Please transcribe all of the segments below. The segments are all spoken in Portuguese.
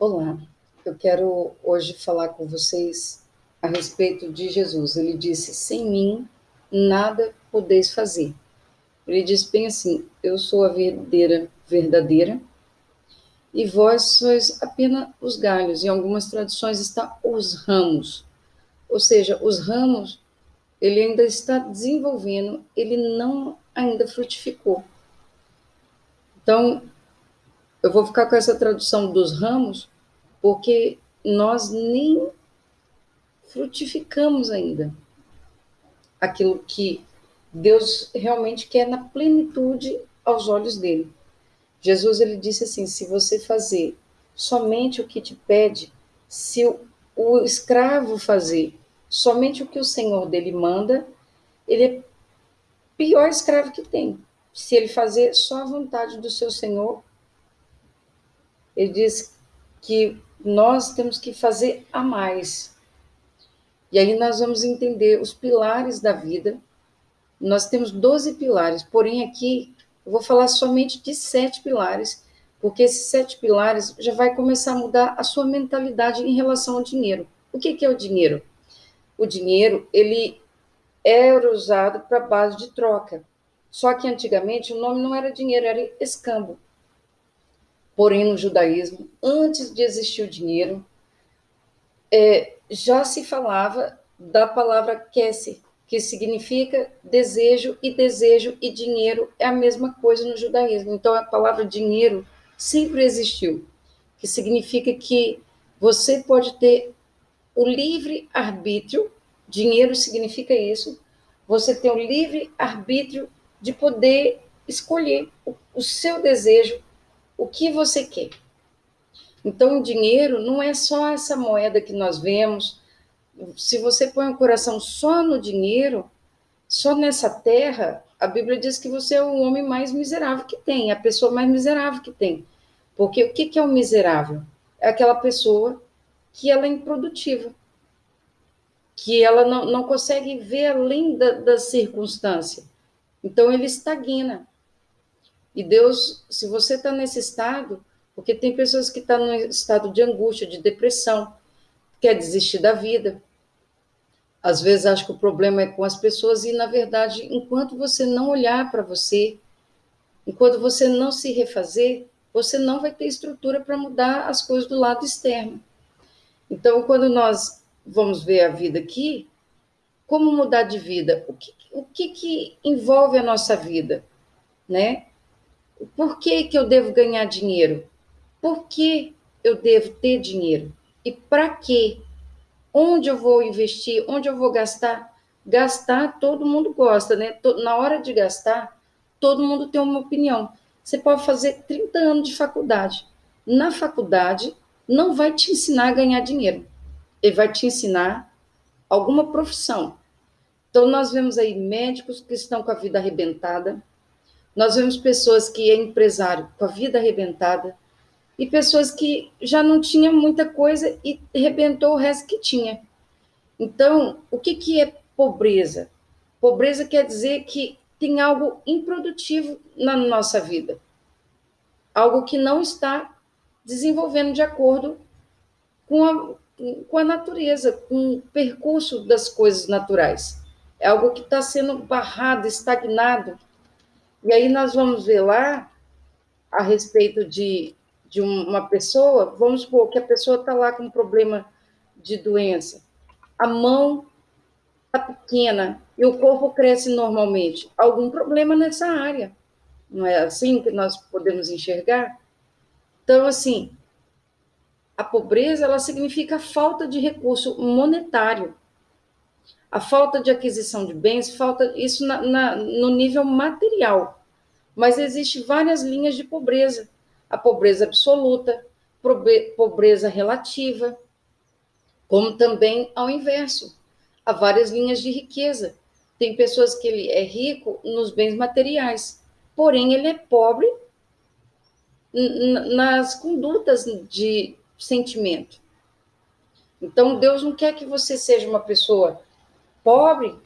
Olá, eu quero hoje falar com vocês a respeito de Jesus. Ele disse: Sem mim nada podeis fazer. Ele diz bem assim: Eu sou a verdadeira, verdadeira, e vós sois apenas os galhos. Em algumas traduções está os ramos. Ou seja, os ramos, ele ainda está desenvolvendo, ele não ainda frutificou. Então, eu vou ficar com essa tradução dos ramos, porque nós nem frutificamos ainda aquilo que Deus realmente quer na plenitude aos olhos dele. Jesus ele disse assim: se você fazer somente o que te pede, se o, o escravo fazer somente o que o senhor dele manda, ele é pior escravo que tem. Se ele fazer só a vontade do seu senhor, ele diz que nós temos que fazer a mais. E aí nós vamos entender os pilares da vida. Nós temos 12 pilares, porém aqui eu vou falar somente de sete pilares, porque esses sete pilares já vai começar a mudar a sua mentalidade em relação ao dinheiro. O que, que é o dinheiro? O dinheiro, ele era usado para base de troca. Só que antigamente o nome não era dinheiro, era escambo. Porém, no judaísmo, antes de existir o dinheiro, é, já se falava da palavra kesse, que significa desejo, e desejo e dinheiro é a mesma coisa no judaísmo. Então, a palavra dinheiro sempre existiu, que significa que você pode ter o livre arbítrio, dinheiro significa isso, você tem o livre arbítrio de poder escolher o, o seu desejo o que você quer. Então, o dinheiro não é só essa moeda que nós vemos. Se você põe o coração só no dinheiro, só nessa terra, a Bíblia diz que você é o homem mais miserável que tem, a pessoa mais miserável que tem. Porque o que é o miserável? É aquela pessoa que ela é improdutiva, que ela não, não consegue ver além da, da circunstância. Então, ele estagna. E Deus, se você está nesse estado, porque tem pessoas que estão tá no estado de angústia, de depressão, quer desistir da vida. Às vezes acho que o problema é com as pessoas e, na verdade, enquanto você não olhar para você, enquanto você não se refazer, você não vai ter estrutura para mudar as coisas do lado externo. Então, quando nós vamos ver a vida aqui, como mudar de vida? O que, o que, que envolve a nossa vida? Né? Por que, que eu devo ganhar dinheiro? Por que eu devo ter dinheiro? E para quê? Onde eu vou investir? Onde eu vou gastar? Gastar, todo mundo gosta, né? Na hora de gastar, todo mundo tem uma opinião. Você pode fazer 30 anos de faculdade. Na faculdade, não vai te ensinar a ganhar dinheiro. Ele vai te ensinar alguma profissão. Então, nós vemos aí médicos que estão com a vida arrebentada, nós vemos pessoas que é empresário com a vida arrebentada e pessoas que já não tinham muita coisa e arrebentou o resto que tinha. Então, o que, que é pobreza? Pobreza quer dizer que tem algo improdutivo na nossa vida, algo que não está desenvolvendo de acordo com a, com a natureza, com o percurso das coisas naturais. É algo que está sendo barrado, estagnado, e aí nós vamos ver lá a respeito de, de uma pessoa, vamos supor que a pessoa está lá com um problema de doença. A mão está pequena e o corpo cresce normalmente. Algum problema nessa área. Não é assim que nós podemos enxergar? Então, assim, a pobreza ela significa falta de recurso monetário, a falta de aquisição de bens, falta isso na, na, no nível material. Mas existe várias linhas de pobreza: a pobreza absoluta, pobreza relativa, como também ao inverso. Há várias linhas de riqueza. Tem pessoas que ele é rico nos bens materiais, porém ele é pobre nas condutas de sentimento. Então Deus não quer que você seja uma pessoa pobre,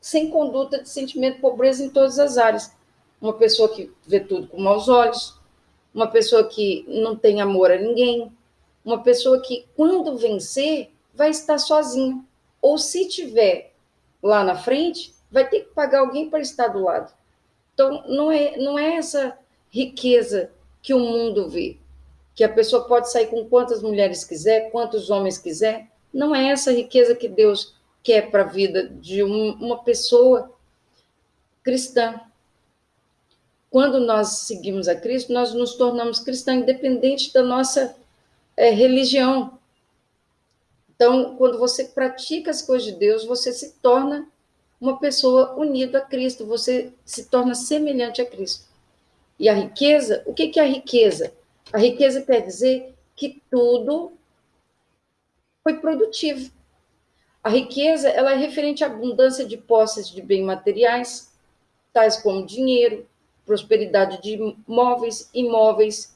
sem conduta de sentimento, pobreza em todas as áreas. Uma pessoa que vê tudo com maus olhos, uma pessoa que não tem amor a ninguém, uma pessoa que, quando vencer, vai estar sozinha. Ou se tiver lá na frente, vai ter que pagar alguém para estar do lado. Então, não é, não é essa riqueza que o mundo vê, que a pessoa pode sair com quantas mulheres quiser, quantos homens quiser. Não é essa riqueza que Deus quer para a vida de um, uma pessoa cristã. Quando nós seguimos a Cristo, nós nos tornamos cristãos, independente da nossa é, religião. Então, quando você pratica as coisas de Deus, você se torna uma pessoa unida a Cristo, você se torna semelhante a Cristo. E a riqueza, o que é a riqueza? A riqueza quer dizer que tudo foi produtivo. A riqueza ela é referente à abundância de posses de bens materiais, tais como dinheiro, prosperidade de móveis, imóveis,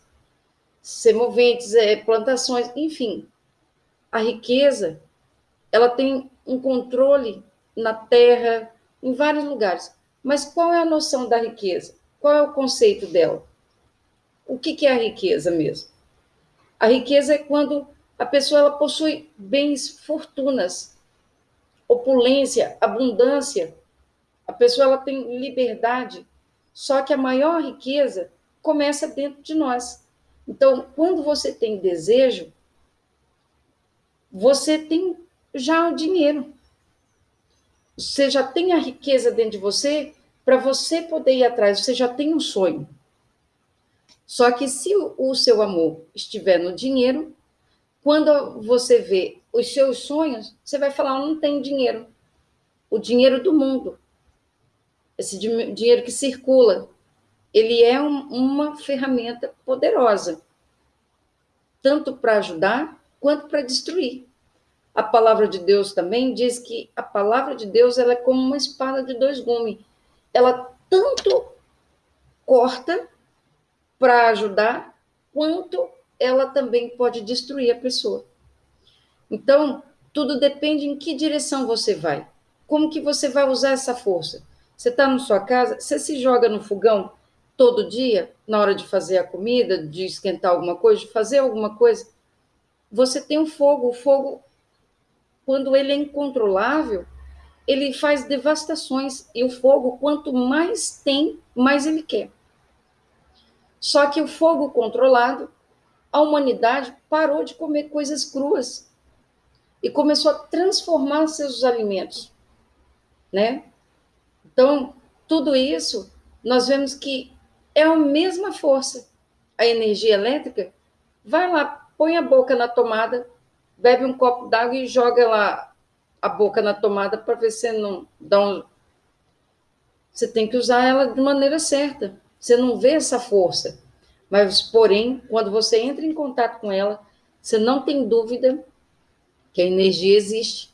semoventes, é, plantações, enfim. A riqueza ela tem um controle na terra, em vários lugares. Mas qual é a noção da riqueza? Qual é o conceito dela? O que, é a riqueza mesmo? A riqueza é quando a pessoa ela possui bens, fortunas, opulência, abundância. A pessoa ela tem liberdade. Só que a maior riqueza começa dentro de nós. Então, quando você tem desejo, você tem já o dinheiro. Você já tem a riqueza dentro de você para você poder ir atrás, você já tem um sonho. Só que se o seu amor estiver no dinheiro, quando você vê os seus sonhos, você vai falar: não tenho dinheiro. O dinheiro do mundo, esse dinheiro que circula, ele é um, uma ferramenta poderosa, tanto para ajudar quanto para destruir. A palavra de Deus também diz que a palavra de Deus ela é como uma espada de dois gumes. Ela tanto corta para ajudar, quanto ela também pode destruir a pessoa. Então, tudo depende em que direção você vai. Como que você vai usar essa força? Você está na sua casa, você se joga no fogão todo dia, na hora de fazer a comida, de esquentar alguma coisa, de fazer alguma coisa. Você tem um fogo, o fogo quando ele é incontrolável, ele faz devastações. E o fogo, quanto mais tem, mais ele quer. Só que o fogo controlado, a humanidade parou de comer coisas cruas e começou a transformar seus alimentos, né? Então, tudo isso nós vemos que é a mesma força. A energia elétrica vai lá, põe a boca na tomada, bebe um copo d'água e joga lá a boca na tomada para ver se não dá um. Você tem que usar ela de maneira certa. Você não vê essa força. Mas, porém, quando você entra em contato com ela, você não tem dúvida que a energia existe.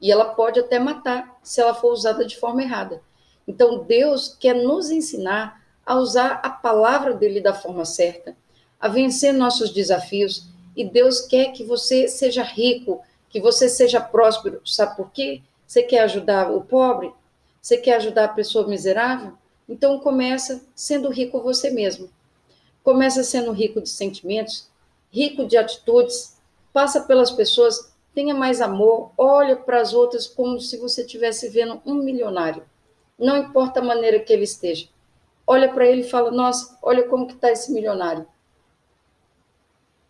E ela pode até matar se ela for usada de forma errada. Então, Deus quer nos ensinar a usar a palavra dele da forma certa, a vencer nossos desafios e Deus quer que você seja rico, que você seja próspero. Sabe por quê? Você quer ajudar o pobre? Você quer ajudar a pessoa miserável? Então começa sendo rico você mesmo. Começa sendo rico de sentimentos, rico de atitudes, passa pelas pessoas, tenha mais amor, olha para as outras como se você estivesse vendo um milionário. Não importa a maneira que ele esteja. Olha para ele e fala: "Nossa, olha como que está esse milionário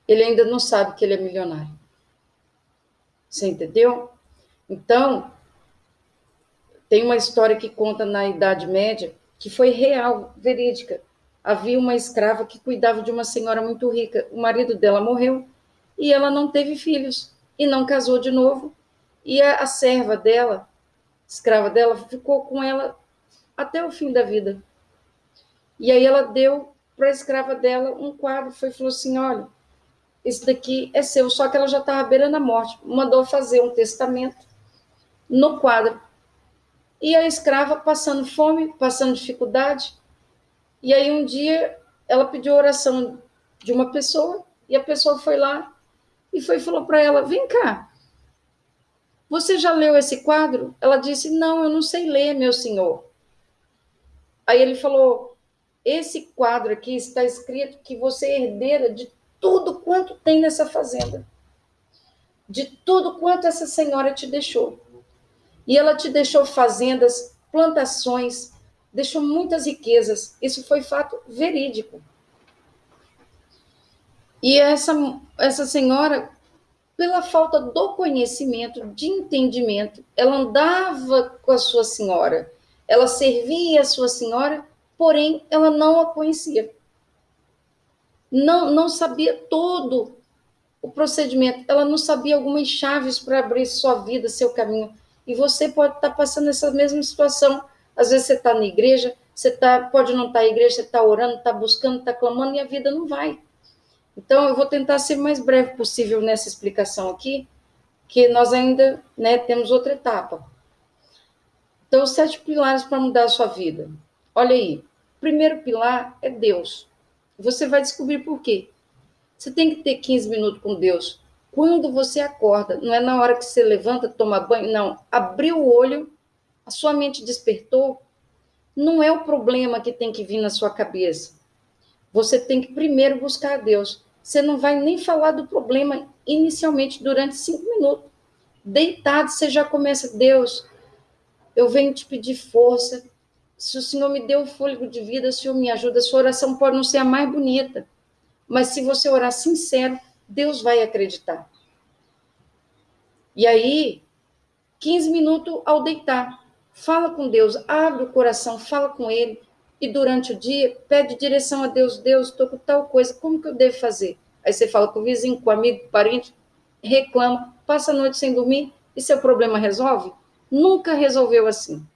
ele ainda não sabe que ele é milionário. Você entendeu? Então, tem uma história que conta na Idade Média que foi real, verídica. Havia uma escrava que cuidava de uma senhora muito rica. O marido dela morreu e ela não teve filhos e não casou de novo. E a, a serva dela, escrava dela, ficou com ela até o fim da vida. E aí ela deu para a escrava dela um quadro, foi falou assim, olha, esse daqui é seu, só que ela já estava beirando a morte. Mandou fazer um testamento no quadro. E a escrava passando fome, passando dificuldade. E aí um dia ela pediu oração de uma pessoa e a pessoa foi lá e foi falou para ela: "Vem cá. Você já leu esse quadro?" Ela disse: "Não, eu não sei ler, meu senhor." Aí ele falou: "Esse quadro aqui está escrito que você é herdeira de tudo quanto tem nessa fazenda. de tudo quanto essa senhora te deixou. E ela te deixou fazendas, plantações, deixou muitas riquezas. Isso foi fato verídico. E essa, essa senhora, pela falta do conhecimento, de entendimento, ela andava com a sua senhora, ela servia a sua senhora, porém ela não a conhecia. Não, não sabia todo o procedimento, ela não sabia algumas chaves para abrir sua vida, seu caminho. E você pode estar passando essa mesma situação. Às vezes você está na igreja, você tá, pode não estar tá na igreja, você está orando, está buscando, está clamando e a vida não vai. Então, eu vou tentar ser mais breve possível nessa explicação aqui, que nós ainda né, temos outra etapa. Então, os sete pilares para mudar a sua vida. Olha aí, o primeiro pilar é Deus. Você vai descobrir por quê. Você tem que ter 15 minutos com Deus. Quando você acorda, não é na hora que você levanta, toma banho, não. Abriu o olho, a sua mente despertou, não é o problema que tem que vir na sua cabeça. Você tem que primeiro buscar a Deus você não vai nem falar do problema inicialmente durante cinco minutos. Deitado, você já começa, Deus, eu venho te pedir força. Se o Senhor me deu o fôlego de vida, o Senhor me ajuda. Sua oração pode não ser a mais bonita, mas se você orar sincero, Deus vai acreditar. E aí, 15 minutos ao deitar, fala com Deus, abre o coração, fala com Ele e durante o dia pede direção a Deus, Deus, estou com tal coisa, como que eu devo fazer? Aí você fala com o vizinho, com o amigo, com o parente, reclama, passa a noite sem dormir e seu problema resolve? Nunca resolveu assim.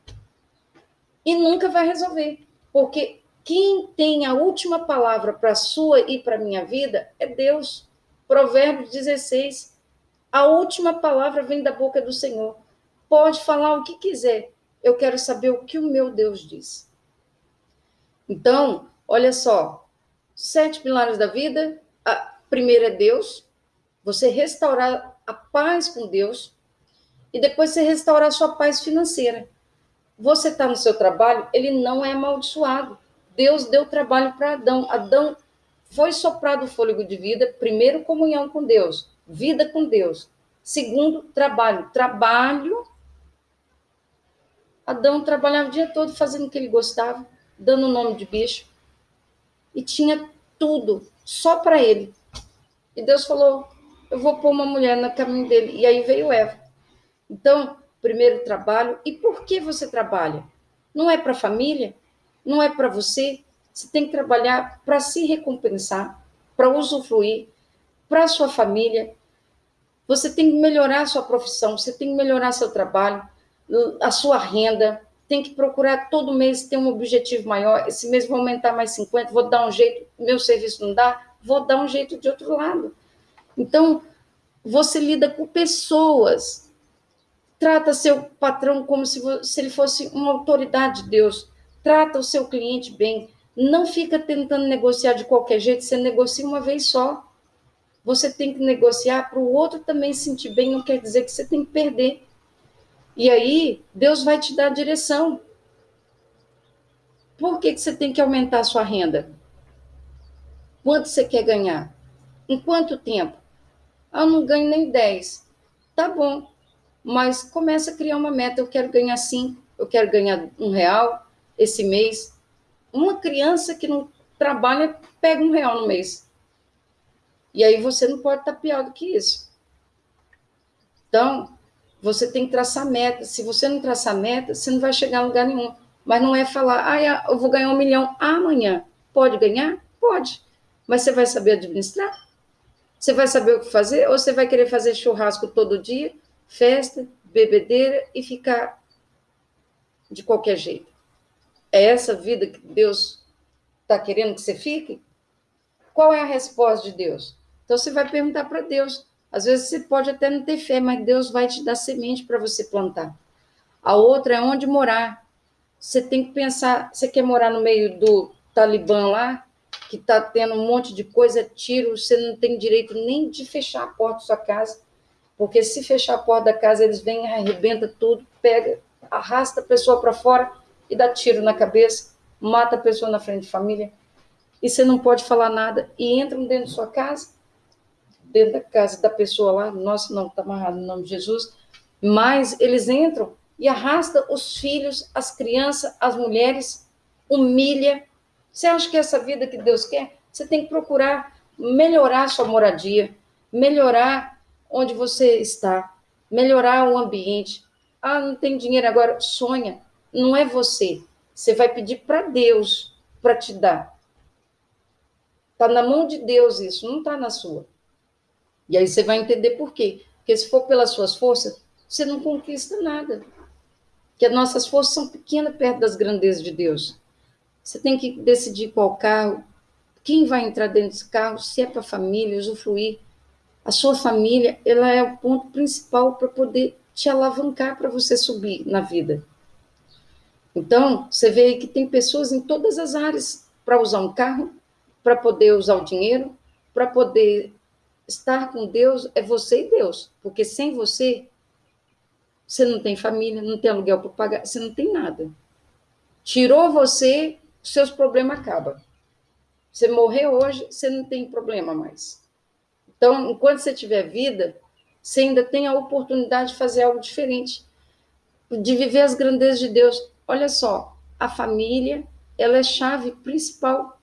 E nunca vai resolver, porque quem tem a última palavra para a sua e para a minha vida é Deus. Provérbios 16. A última palavra vem da boca do Senhor. Pode falar o que quiser. Eu quero saber o que o meu Deus diz. Então, olha só, sete pilares da vida. A primeira é Deus, você restaurar a paz com Deus, e depois você restaurar a sua paz financeira. Você está no seu trabalho, ele não é amaldiçoado. Deus deu trabalho para Adão. Adão foi soprado o fôlego de vida, primeiro, comunhão com Deus, vida com Deus. Segundo, trabalho. Trabalho. Adão trabalhava o dia todo fazendo o que ele gostava dando o nome de bicho, e tinha tudo só para ele. E Deus falou: Eu vou pôr uma mulher no caminho dele. E aí veio Eva. Então, primeiro trabalho. E por que você trabalha? Não é para a família? Não é para você? Você tem que trabalhar para se recompensar, para usufruir, para sua família. Você tem que melhorar a sua profissão, você tem que melhorar seu trabalho, a sua renda, tem que procurar todo mês ter um objetivo maior. Esse mês vou aumentar mais 50, vou dar um jeito, meu serviço não dá, vou dar um jeito de outro lado. Então, você lida com pessoas, trata seu patrão como se, se ele fosse uma autoridade de Deus, trata o seu cliente bem, não fica tentando negociar de qualquer jeito, você negocia uma vez só. Você tem que negociar para o outro também se sentir bem, não quer dizer que você tem que perder. E aí, Deus vai te dar direção. Por que, que você tem que aumentar a sua renda? Quanto você quer ganhar? Em quanto tempo? Ah, eu não ganho nem 10. Tá bom, mas começa a criar uma meta. Eu quero ganhar 5, eu quero ganhar um real esse mês. Uma criança que não trabalha pega um real no mês. E aí você não pode estar pior do que isso. Então, você tem que traçar meta. Se você não traçar meta, você não vai chegar a lugar nenhum. Mas não é falar, ah, eu vou ganhar um milhão amanhã. Pode ganhar? Pode. Mas você vai saber administrar? Você vai saber o que fazer? Ou você vai querer fazer churrasco todo dia, festa, bebedeira e ficar de qualquer jeito? É essa vida que Deus está querendo que você fique? Qual é a resposta de Deus? Então você vai perguntar para Deus: às vezes você pode até não ter fé, mas Deus vai te dar semente para você plantar. A outra é onde morar. Você tem que pensar, você quer morar no meio do Talibã lá, que está tendo um monte de coisa, tiro, você não tem direito nem de fechar a porta da sua casa, porque se fechar a porta da casa, eles vêm, arrebenta tudo, pega, arrasta a pessoa para fora e dá tiro na cabeça, mata a pessoa na frente de família, e você não pode falar nada, e entram dentro da sua casa, dentro da casa da pessoa lá, nossa, não, está amarrado no nome de Jesus, mas eles entram e arrasta os filhos, as crianças, as mulheres, humilha. Você acha que é essa vida que Deus quer? Você tem que procurar melhorar sua moradia, melhorar onde você está, melhorar o ambiente. Ah, não tem dinheiro agora, sonha. Não é você. Você vai pedir para Deus para te dar. Está na mão de Deus isso, não está na sua. E aí você vai entender por quê. Porque se for pelas suas forças, você não conquista nada. Que as nossas forças são pequenas perto das grandezas de Deus. Você tem que decidir qual carro, quem vai entrar dentro desse carro, se é para a família, usufruir. A sua família, ela é o ponto principal para poder te alavancar para você subir na vida. Então, você vê aí que tem pessoas em todas as áreas para usar um carro, para poder usar o dinheiro, para poder estar com Deus, é você e Deus. Porque sem você, você não tem família, não tem aluguel para pagar, você não tem nada. Tirou você, seus problemas acabam. Você morrer hoje, você não tem problema mais. Então, enquanto você tiver vida, você ainda tem a oportunidade de fazer algo diferente, de viver as grandezas de Deus. Olha só, a família, ela é chave principal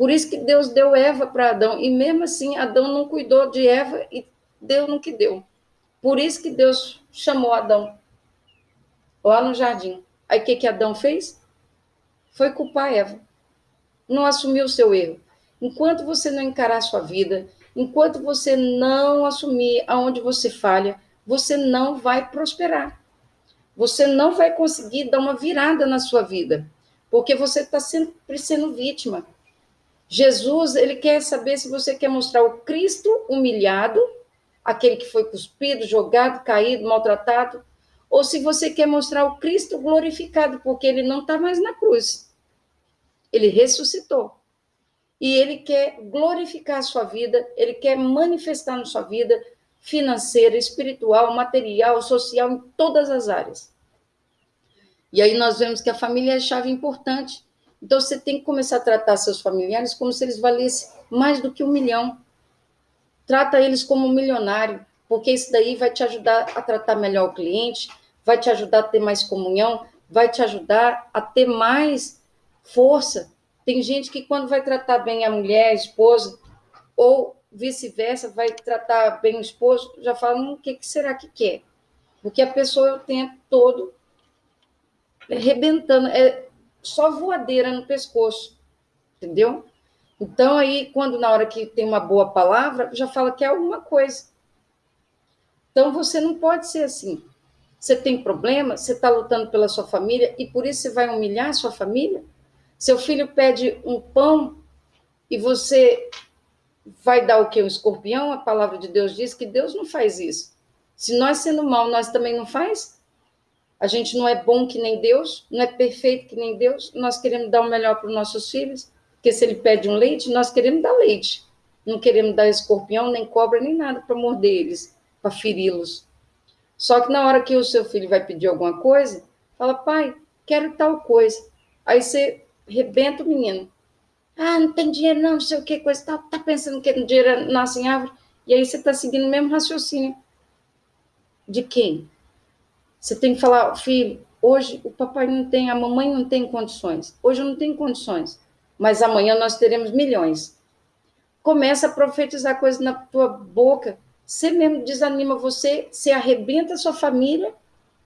por isso que Deus deu Eva para Adão. E mesmo assim, Adão não cuidou de Eva e deu no que deu. Por isso que Deus chamou Adão lá no jardim. Aí o que, que Adão fez? Foi culpar Eva. Não assumiu o seu erro. Enquanto você não encarar a sua vida, enquanto você não assumir aonde você falha, você não vai prosperar. Você não vai conseguir dar uma virada na sua vida, porque você está sempre sendo vítima. Jesus, ele quer saber se você quer mostrar o Cristo humilhado, aquele que foi cuspido, jogado, caído, maltratado, ou se você quer mostrar o Cristo glorificado, porque ele não está mais na cruz. Ele ressuscitou. E ele quer glorificar a sua vida, ele quer manifestar na sua vida financeira, espiritual, material, social, em todas as áreas. E aí nós vemos que a família é chave importante. Então você tem que começar a tratar seus familiares como se eles valessem mais do que um milhão. Trata eles como um milionário, porque isso daí vai te ajudar a tratar melhor o cliente, vai te ajudar a ter mais comunhão, vai te ajudar a ter mais força. Tem gente que quando vai tratar bem a mulher, a esposa, ou vice-versa, vai tratar bem o esposo, já fala, hum, o que, que será que quer? Porque a pessoa o tempo todo arrebentando. É, só voadeira no pescoço, entendeu? Então, aí, quando na hora que tem uma boa palavra, já fala que é alguma coisa. Então, você não pode ser assim. Você tem problema, você está lutando pela sua família e por isso você vai humilhar a sua família? Seu filho pede um pão e você vai dar o que? Um escorpião? A palavra de Deus diz que Deus não faz isso. Se nós sendo mal, nós também não faz? A gente não é bom que nem Deus, não é perfeito que nem Deus. Nós queremos dar o melhor para os nossos filhos, porque se ele pede um leite, nós queremos dar leite. Não queremos dar escorpião, nem cobra, nem nada para morder eles, para feri-los. Só que na hora que o seu filho vai pedir alguma coisa, fala, pai, quero tal coisa. Aí você rebenta o menino. Ah, não tem dinheiro não, não sei o que, coisa tal. Tá pensando que dinheiro nasce em árvore. E aí você está seguindo o mesmo raciocínio. De quem? Você tem que falar, filho, hoje o papai não tem, a mamãe não tem condições. Hoje eu não tenho condições, mas amanhã nós teremos milhões. Começa a profetizar coisas na tua boca. Você mesmo desanima você, você arrebenta a sua família,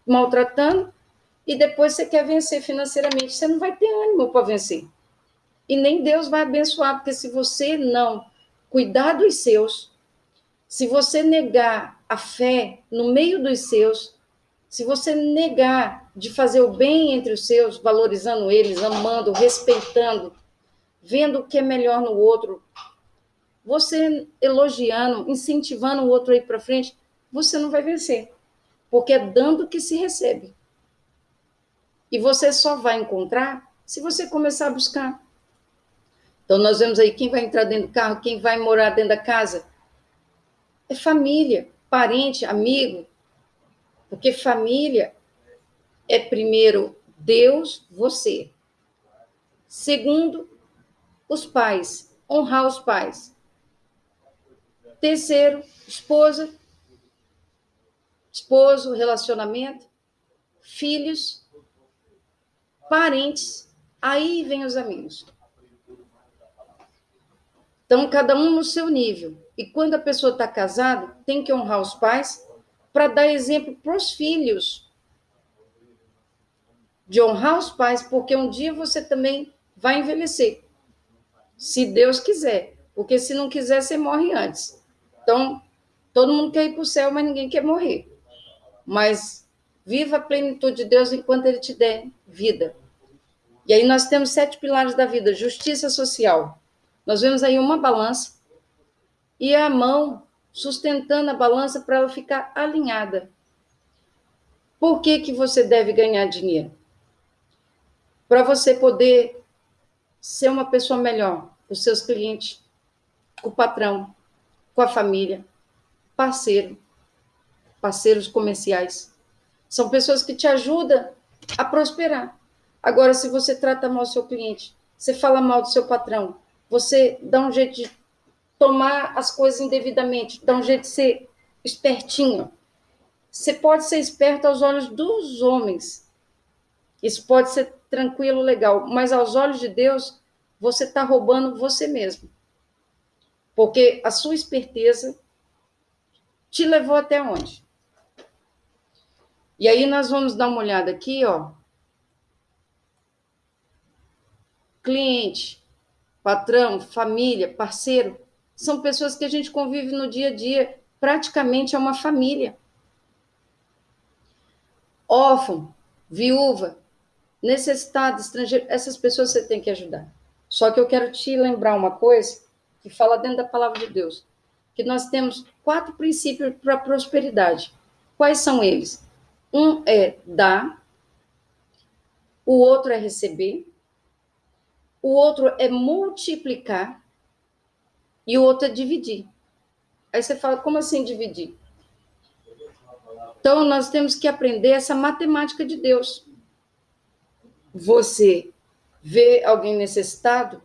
maltratando, e depois você quer vencer financeiramente. Você não vai ter ânimo para vencer. E nem Deus vai abençoar, porque se você não cuidar dos seus, se você negar a fé no meio dos seus, se você negar de fazer o bem entre os seus, valorizando eles, amando, respeitando, vendo o que é melhor no outro, você elogiando, incentivando o outro a ir para frente, você não vai vencer. Porque é dando que se recebe. E você só vai encontrar se você começar a buscar. Então, nós vemos aí quem vai entrar dentro do carro, quem vai morar dentro da casa. É família, parente, amigo, porque família é primeiro Deus, você. Segundo, os pais, honrar os pais. Terceiro, esposa, esposo, relacionamento, filhos, parentes, aí vem os amigos. Então, cada um no seu nível. E quando a pessoa está casada, tem que honrar os pais para dar exemplo para os filhos. De honrar os pais, porque um dia você também vai envelhecer. Se Deus quiser. Porque se não quiser, você morre antes. Então, todo mundo quer ir para o céu, mas ninguém quer morrer. Mas viva a plenitude de Deus enquanto Ele te der vida. E aí nós temos sete pilares da vida: justiça social. Nós vemos aí uma balança e a mão sustentando a balança para ela ficar alinhada. Por que, que você deve ganhar dinheiro? Para você poder ser uma pessoa melhor os seus clientes, com o patrão, com a família, parceiro, parceiros comerciais. São pessoas que te ajudam a prosperar. Agora, se você trata mal o seu cliente, você fala mal do seu patrão, você dá um jeito de tomar as coisas indevidamente, um jeito de ser espertinho. Você pode ser esperto aos olhos dos homens. Isso pode ser tranquilo, legal, mas aos olhos de Deus, você está roubando você mesmo. Porque a sua esperteza te levou até onde? E aí nós vamos dar uma olhada aqui, ó. Cliente, patrão, família, parceiro, são pessoas que a gente convive no dia a dia, praticamente é uma família. Órfão, viúva, necessitado, estrangeiro, essas pessoas você tem que ajudar. Só que eu quero te lembrar uma coisa que fala dentro da palavra de Deus, que nós temos quatro princípios para prosperidade. Quais são eles? Um é dar, o outro é receber, o outro é multiplicar e o outro é dividir. Aí você fala, como assim dividir? Então, nós temos que aprender essa matemática de Deus. Você vê alguém necessitado,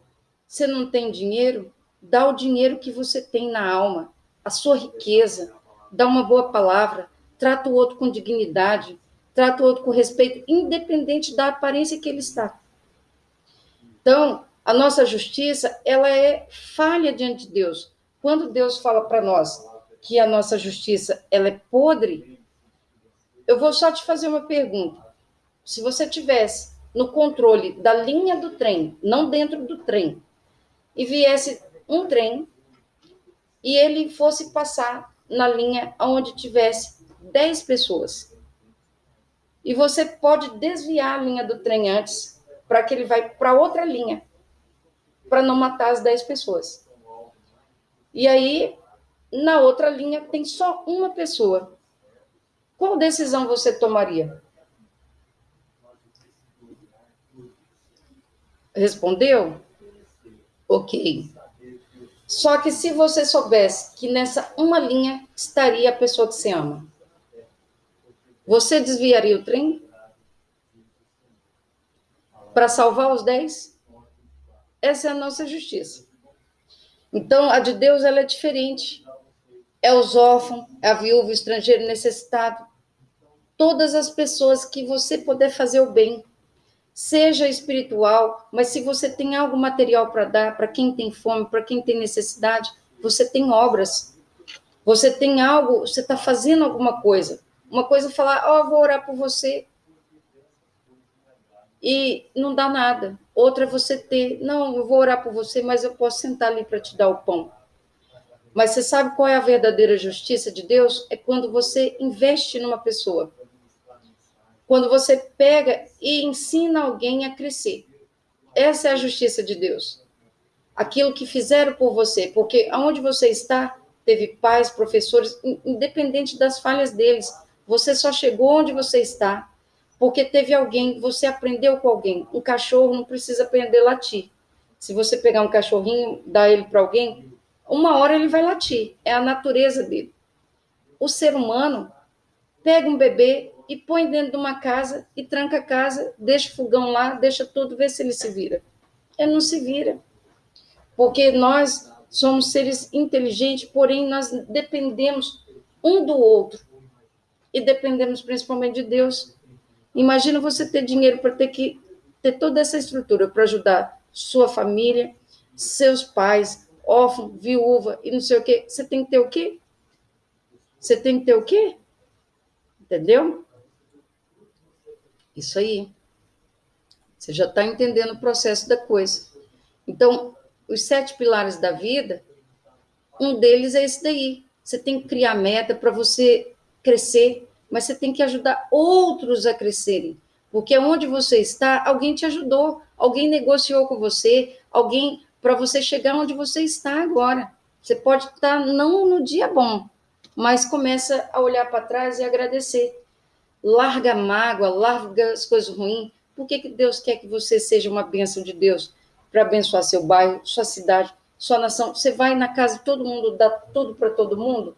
você não tem dinheiro, dá o dinheiro que você tem na alma, a sua riqueza, dá uma boa palavra, trata o outro com dignidade, trata o outro com respeito, independente da aparência que ele está. Então, a nossa justiça, ela é falha diante de Deus. Quando Deus fala para nós que a nossa justiça, ela é podre, eu vou só te fazer uma pergunta. Se você tivesse no controle da linha do trem, não dentro do trem, e viesse um trem e ele fosse passar na linha onde tivesse 10 pessoas. E você pode desviar a linha do trem antes, para que ele vai para outra linha, para não matar as 10 pessoas. E aí, na outra linha, tem só uma pessoa. Qual decisão você tomaria? Respondeu? Ok. Só que se você soubesse que nessa uma linha estaria a pessoa que você ama, você desviaria o trem? Para salvar os dez? Essa é a nossa justiça. Então, a de Deus ela é diferente. É os órfãos, é a viúva, o estrangeiro necessitado. Todas as pessoas que você puder fazer o bem, seja espiritual, mas se você tem algo material para dar para quem tem fome, para quem tem necessidade, você tem obras. Você tem algo, você está fazendo alguma coisa. Uma coisa é falar, ó, oh, vou orar por você. E não dá nada. Outra é você ter, não, eu vou orar por você, mas eu posso sentar ali para te dar o pão. Mas você sabe qual é a verdadeira justiça de Deus? É quando você investe numa pessoa. Quando você pega e ensina alguém a crescer. Essa é a justiça de Deus. Aquilo que fizeram por você, porque aonde você está, teve pais, professores, independente das falhas deles, você só chegou onde você está porque teve alguém, você aprendeu com alguém. Um cachorro não precisa aprender a latir. Se você pegar um cachorrinho, dar ele para alguém, uma hora ele vai latir. É a natureza dele. O ser humano pega um bebê e põe dentro de uma casa e tranca a casa, deixa o fogão lá, deixa tudo, vê se ele se vira. Ele não se vira. Porque nós somos seres inteligentes, porém nós dependemos um do outro e dependemos principalmente de Deus. Imagina você ter dinheiro para ter que ter toda essa estrutura para ajudar sua família, seus pais, órfão, viúva e não sei o quê. Você tem que ter o quê? Você tem que ter o quê? Entendeu? Isso aí. Você já está entendendo o processo da coisa. Então, os sete pilares da vida, um deles é esse daí. Você tem que criar meta para você crescer, mas você tem que ajudar outros a crescerem. Porque onde você está, alguém te ajudou, alguém negociou com você, alguém para você chegar onde você está agora. Você pode estar não no dia bom, mas começa a olhar para trás e agradecer. Larga a mágoa, larga as coisas ruins. Por que, que Deus quer que você seja uma bênção de Deus? Para abençoar seu bairro, sua cidade, sua nação. Você vai na casa de todo mundo, dá tudo para todo mundo?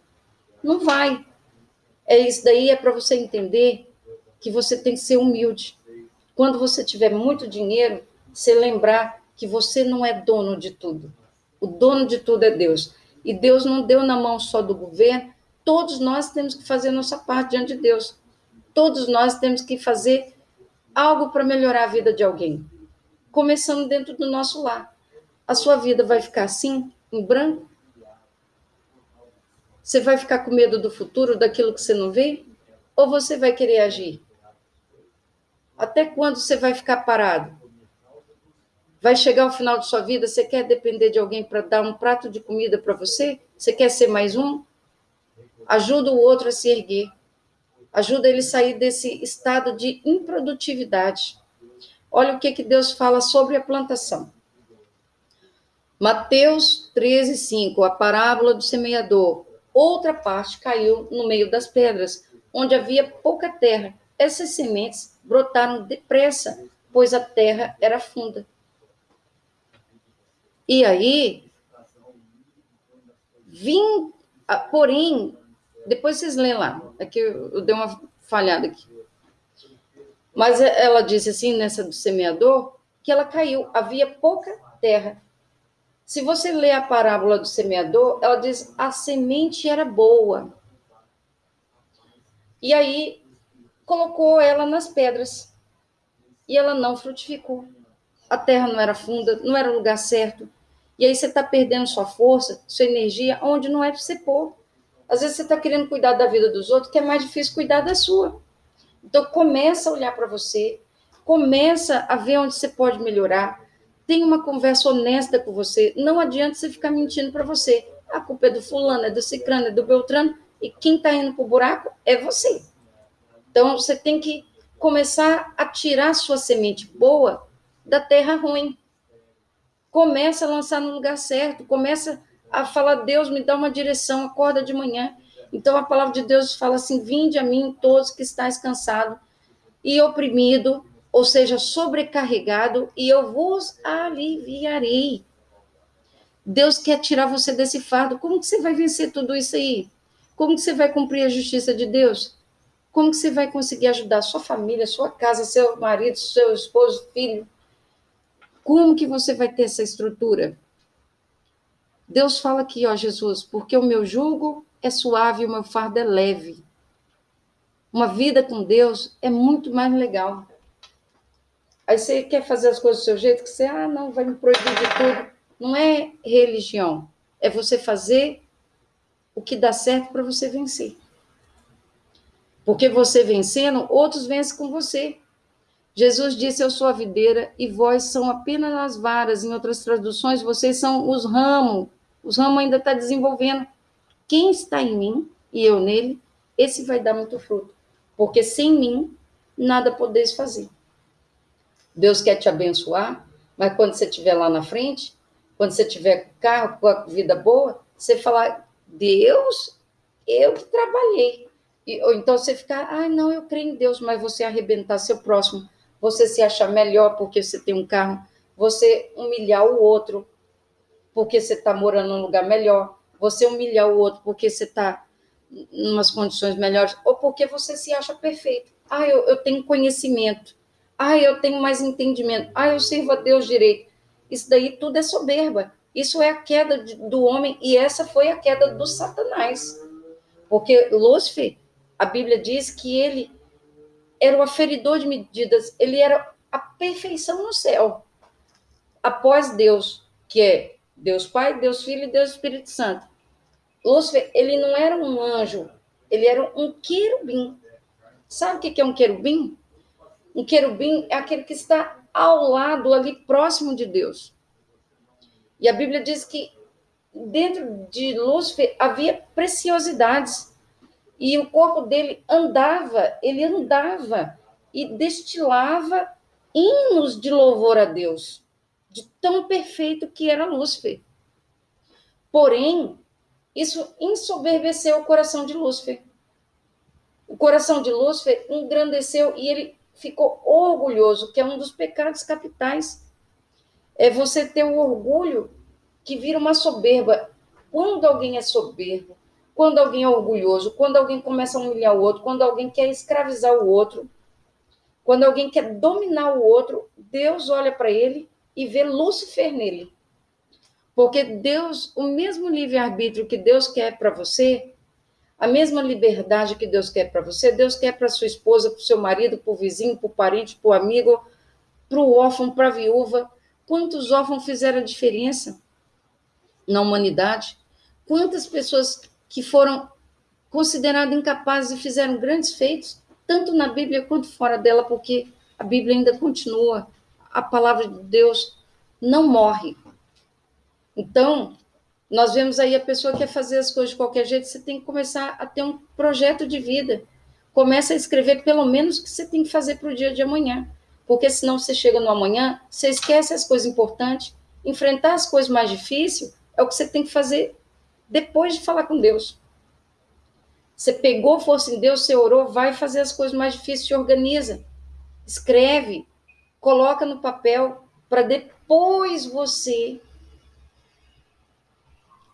Não vai. É isso daí, é para você entender que você tem que ser humilde. Quando você tiver muito dinheiro, você lembrar que você não é dono de tudo. O dono de tudo é Deus. E Deus não deu na mão só do governo, todos nós temos que fazer nossa parte diante de Deus. Todos nós temos que fazer algo para melhorar a vida de alguém. Começando dentro do nosso lar. A sua vida vai ficar assim, em branco? Você vai ficar com medo do futuro, daquilo que você não vê? Ou você vai querer agir? Até quando você vai ficar parado? Vai chegar o final de sua vida, você quer depender de alguém para dar um prato de comida para você? Você quer ser mais um? Ajuda o outro a se erguer. Ajuda ele a sair desse estado de improdutividade. Olha o que, que Deus fala sobre a plantação. Mateus 13, 5, a parábola do semeador outra parte caiu no meio das pedras, onde havia pouca terra. Essas sementes brotaram depressa, pois a terra era funda. E aí, vim, porém, depois vocês lêem lá, é que eu, eu dei uma falhada aqui. Mas ela disse assim, nessa do semeador, que ela caiu, havia pouca terra. Se você ler a parábola do semeador, ela diz: a semente era boa. E aí colocou ela nas pedras. E ela não frutificou. A terra não era funda, não era o lugar certo. E aí você está perdendo sua força, sua energia, onde não é para você pôr. Às vezes você está querendo cuidar da vida dos outros, que é mais difícil cuidar da sua. Então começa a olhar para você, começa a ver onde você pode melhorar, tenha uma conversa honesta com você. Não adianta você ficar mentindo para você. A culpa é do fulano, é do cicrano, é do beltrano, e quem está indo para o buraco é você. Então, você tem que começar a tirar sua semente boa da terra ruim. Começa a lançar no lugar certo, começa a falar, Deus, me dá uma direção, acorda de manhã. Então, a palavra de Deus fala assim, vinde a mim todos que estáis cansados e oprimido, ou seja, sobrecarregado, e eu vos aliviarei. Deus quer tirar você desse fardo. Como que você vai vencer tudo isso aí? Como que você vai cumprir a justiça de Deus? Como que você vai conseguir ajudar sua família, sua casa, seu marido, seu esposo, filho? Como que você vai ter essa estrutura? Deus fala aqui, ó, Jesus, porque o meu jugo é suave e o meu fardo é leve. Uma vida com Deus é muito mais legal. Aí você quer fazer as coisas do seu jeito, que você, ah, não, vai me proibir de tudo. Não é religião. É você fazer o que dá certo para você vencer. Porque você vencendo, outros vencem com você. Jesus disse: Eu sou a videira e vós são apenas as varas. Em outras traduções, vocês são os ramos. Os ramos ainda está desenvolvendo. Quem está em mim e eu nele, esse vai dar muito fruto. Porque sem mim, nada podeis fazer. Deus quer te abençoar, mas quando você estiver lá na frente, quando você tiver carro, com a vida boa, você falar, Deus, eu que trabalhei. E, ou então você ficar, ah, não, eu creio em Deus, mas você arrebentar seu próximo, você se achar melhor porque você tem um carro, você humilhar o outro porque você está morando num lugar melhor, você humilhar o outro porque você está em umas condições melhores, ou porque você se acha perfeito. Ah, eu, eu tenho conhecimento. Ah, eu tenho mais entendimento. Ah, eu sirvo a Deus direito. Isso daí tudo é soberba. Isso é a queda do homem e essa foi a queda do Satanás. Porque Lúcifer, a Bíblia diz que ele era o aferidor de medidas, ele era a perfeição no céu. Após Deus, que é Deus Pai, Deus Filho e Deus Espírito Santo. Lúcifer, ele não era um anjo, ele era um querubim. Sabe o que é um querubim? Um querubim é aquele que está ao lado, ali próximo de Deus. E a Bíblia diz que dentro de Lúcifer havia preciosidades. E o corpo dele andava, ele andava e destilava hinos de louvor a Deus, de tão perfeito que era Lúcifer. Porém, isso ensoberbeceu o coração de Lúcifer. O coração de Lúcifer engrandeceu e ele ficou orgulhoso, que é um dos pecados capitais. É você ter o orgulho que vira uma soberba. Quando alguém é soberbo, quando alguém é orgulhoso, quando alguém começa a humilhar o outro, quando alguém quer escravizar o outro, quando alguém quer dominar o outro, Deus olha para ele e vê Lúcifer nele. Porque Deus, o mesmo livre-arbítrio que Deus quer para você, a mesma liberdade que Deus quer para você, Deus quer para sua esposa, para o seu marido, para o vizinho, para o parente, para o amigo, para o órfão, para a viúva. Quantos órfãos fizeram diferença na humanidade? Quantas pessoas que foram consideradas incapazes e fizeram grandes feitos, tanto na Bíblia quanto fora dela, porque a Bíblia ainda continua, a palavra de Deus não morre. Então, nós vemos aí a pessoa que quer fazer as coisas de qualquer jeito, você tem que começar a ter um projeto de vida. Começa a escrever pelo menos o que você tem que fazer para o dia de amanhã. Porque senão você chega no amanhã, você esquece as coisas importantes, enfrentar as coisas mais difíceis é o que você tem que fazer depois de falar com Deus. Você pegou força em Deus, você orou, vai fazer as coisas mais difíceis, se organiza. Escreve, coloca no papel, para depois você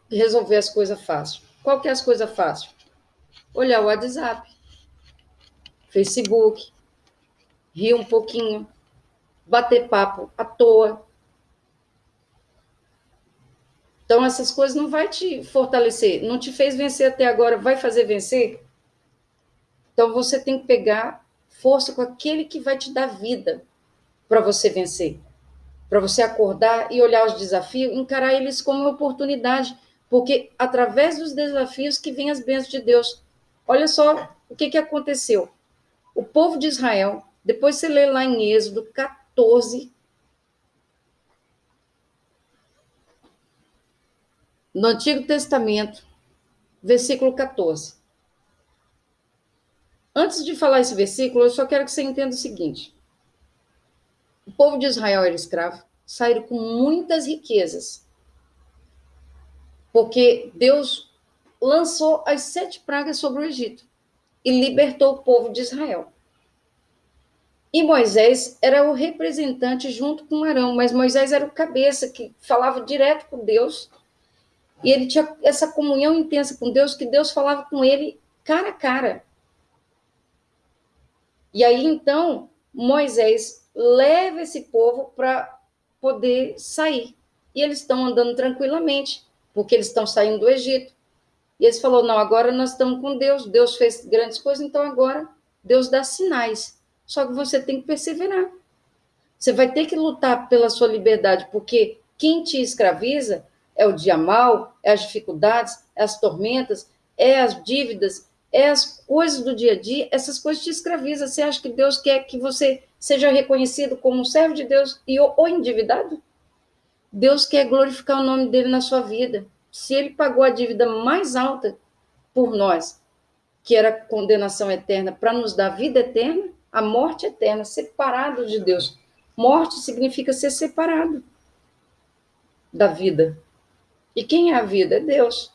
resolver as coisas fácil. Qual que é as coisas fáceis? Olhar o WhatsApp, Facebook, rir um pouquinho, bater papo à toa. Então, essas coisas não vai te fortalecer, não te fez vencer até agora, vai fazer vencer? Então, você tem que pegar força com aquele que vai te dar vida para você vencer. Para você acordar e olhar os desafios, encarar eles como oportunidade porque através dos desafios que vem as bênçãos de Deus. Olha só o que, que aconteceu. O povo de Israel, depois você lê lá em Êxodo 14, no Antigo Testamento, versículo 14. Antes de falar esse versículo, eu só quero que você entenda o seguinte: o povo de Israel era escravo, saíram com muitas riquezas porque Deus lançou as sete pragas sobre o Egito e libertou o povo de Israel. E Moisés era o representante junto com Arão, mas Moisés era o cabeça que falava direto com Deus. E ele tinha essa comunhão intensa com Deus, que Deus falava com ele cara a cara. E aí então Moisés leva esse povo para poder sair. E eles estão andando tranquilamente porque eles estão saindo do Egito. E eles falou: não, agora nós estamos com Deus, Deus fez grandes coisas, então agora Deus dá sinais. Só que você tem que perseverar. Você vai ter que lutar pela sua liberdade, porque quem te escraviza é o dia mal, é as dificuldades, é as tormentas, é as dívidas, é as coisas do dia a dia, essas coisas te escravizam. Você acha que Deus quer que você seja reconhecido como um servo de Deus e ou endividado? Deus quer glorificar o nome dele na sua vida. Se ele pagou a dívida mais alta por nós, que era a condenação eterna, para nos dar vida eterna, a morte eterna, separado de Deus. Morte significa ser separado da vida. E quem é a vida? É Deus.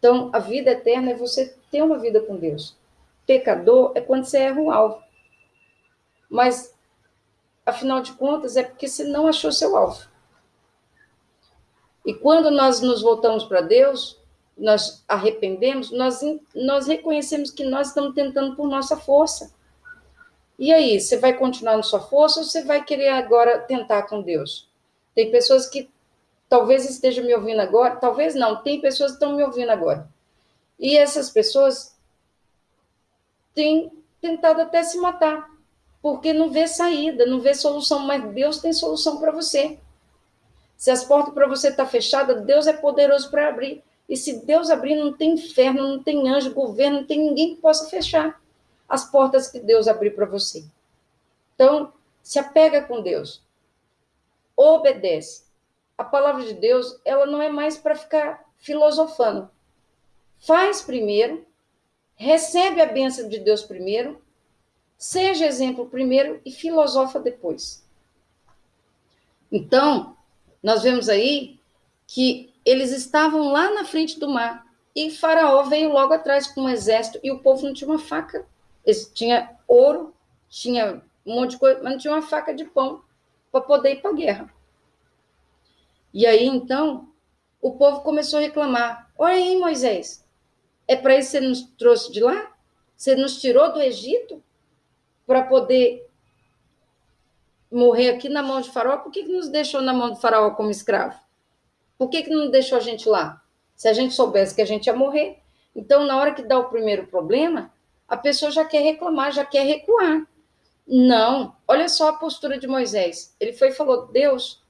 Então, a vida eterna é você ter uma vida com Deus. Pecador é quando você erra o alvo. Mas, afinal de contas, é porque você não achou seu alvo. E quando nós nos voltamos para Deus, nós arrependemos, nós, nós reconhecemos que nós estamos tentando por nossa força. E aí, você vai continuar na sua força ou você vai querer agora tentar com Deus? Tem pessoas que talvez esteja me ouvindo agora, talvez não, tem pessoas que estão me ouvindo agora. E essas pessoas têm tentado até se matar, porque não vê saída, não vê solução, mas Deus tem solução para você. Se as portas para você estão tá fechadas, Deus é poderoso para abrir. E se Deus abrir, não tem inferno, não tem anjo, governo, não tem ninguém que possa fechar as portas que Deus abrir para você. Então, se apega com Deus. Obedece. A palavra de Deus, ela não é mais para ficar filosofando. Faz primeiro, recebe a bênção de Deus primeiro, seja exemplo primeiro e filosofa depois. Então, nós vemos aí que eles estavam lá na frente do mar e Faraó veio logo atrás com um exército e o povo não tinha uma faca. Eles tinha ouro, tinha um monte de coisa, mas não tinha uma faca de pão para poder ir para a guerra. E aí, então, o povo começou a reclamar. Olha aí, Moisés, é para isso que você nos trouxe de lá? Você nos tirou do Egito para poder morrer aqui na mão de Faraó, por que, que nos deixou na mão de Faraó como escravo? Por que, que não deixou a gente lá? Se a gente soubesse que a gente ia morrer. Então, na hora que dá o primeiro problema, a pessoa já quer reclamar, já quer recuar. Não, olha só a postura de Moisés. Ele foi e falou: Deus,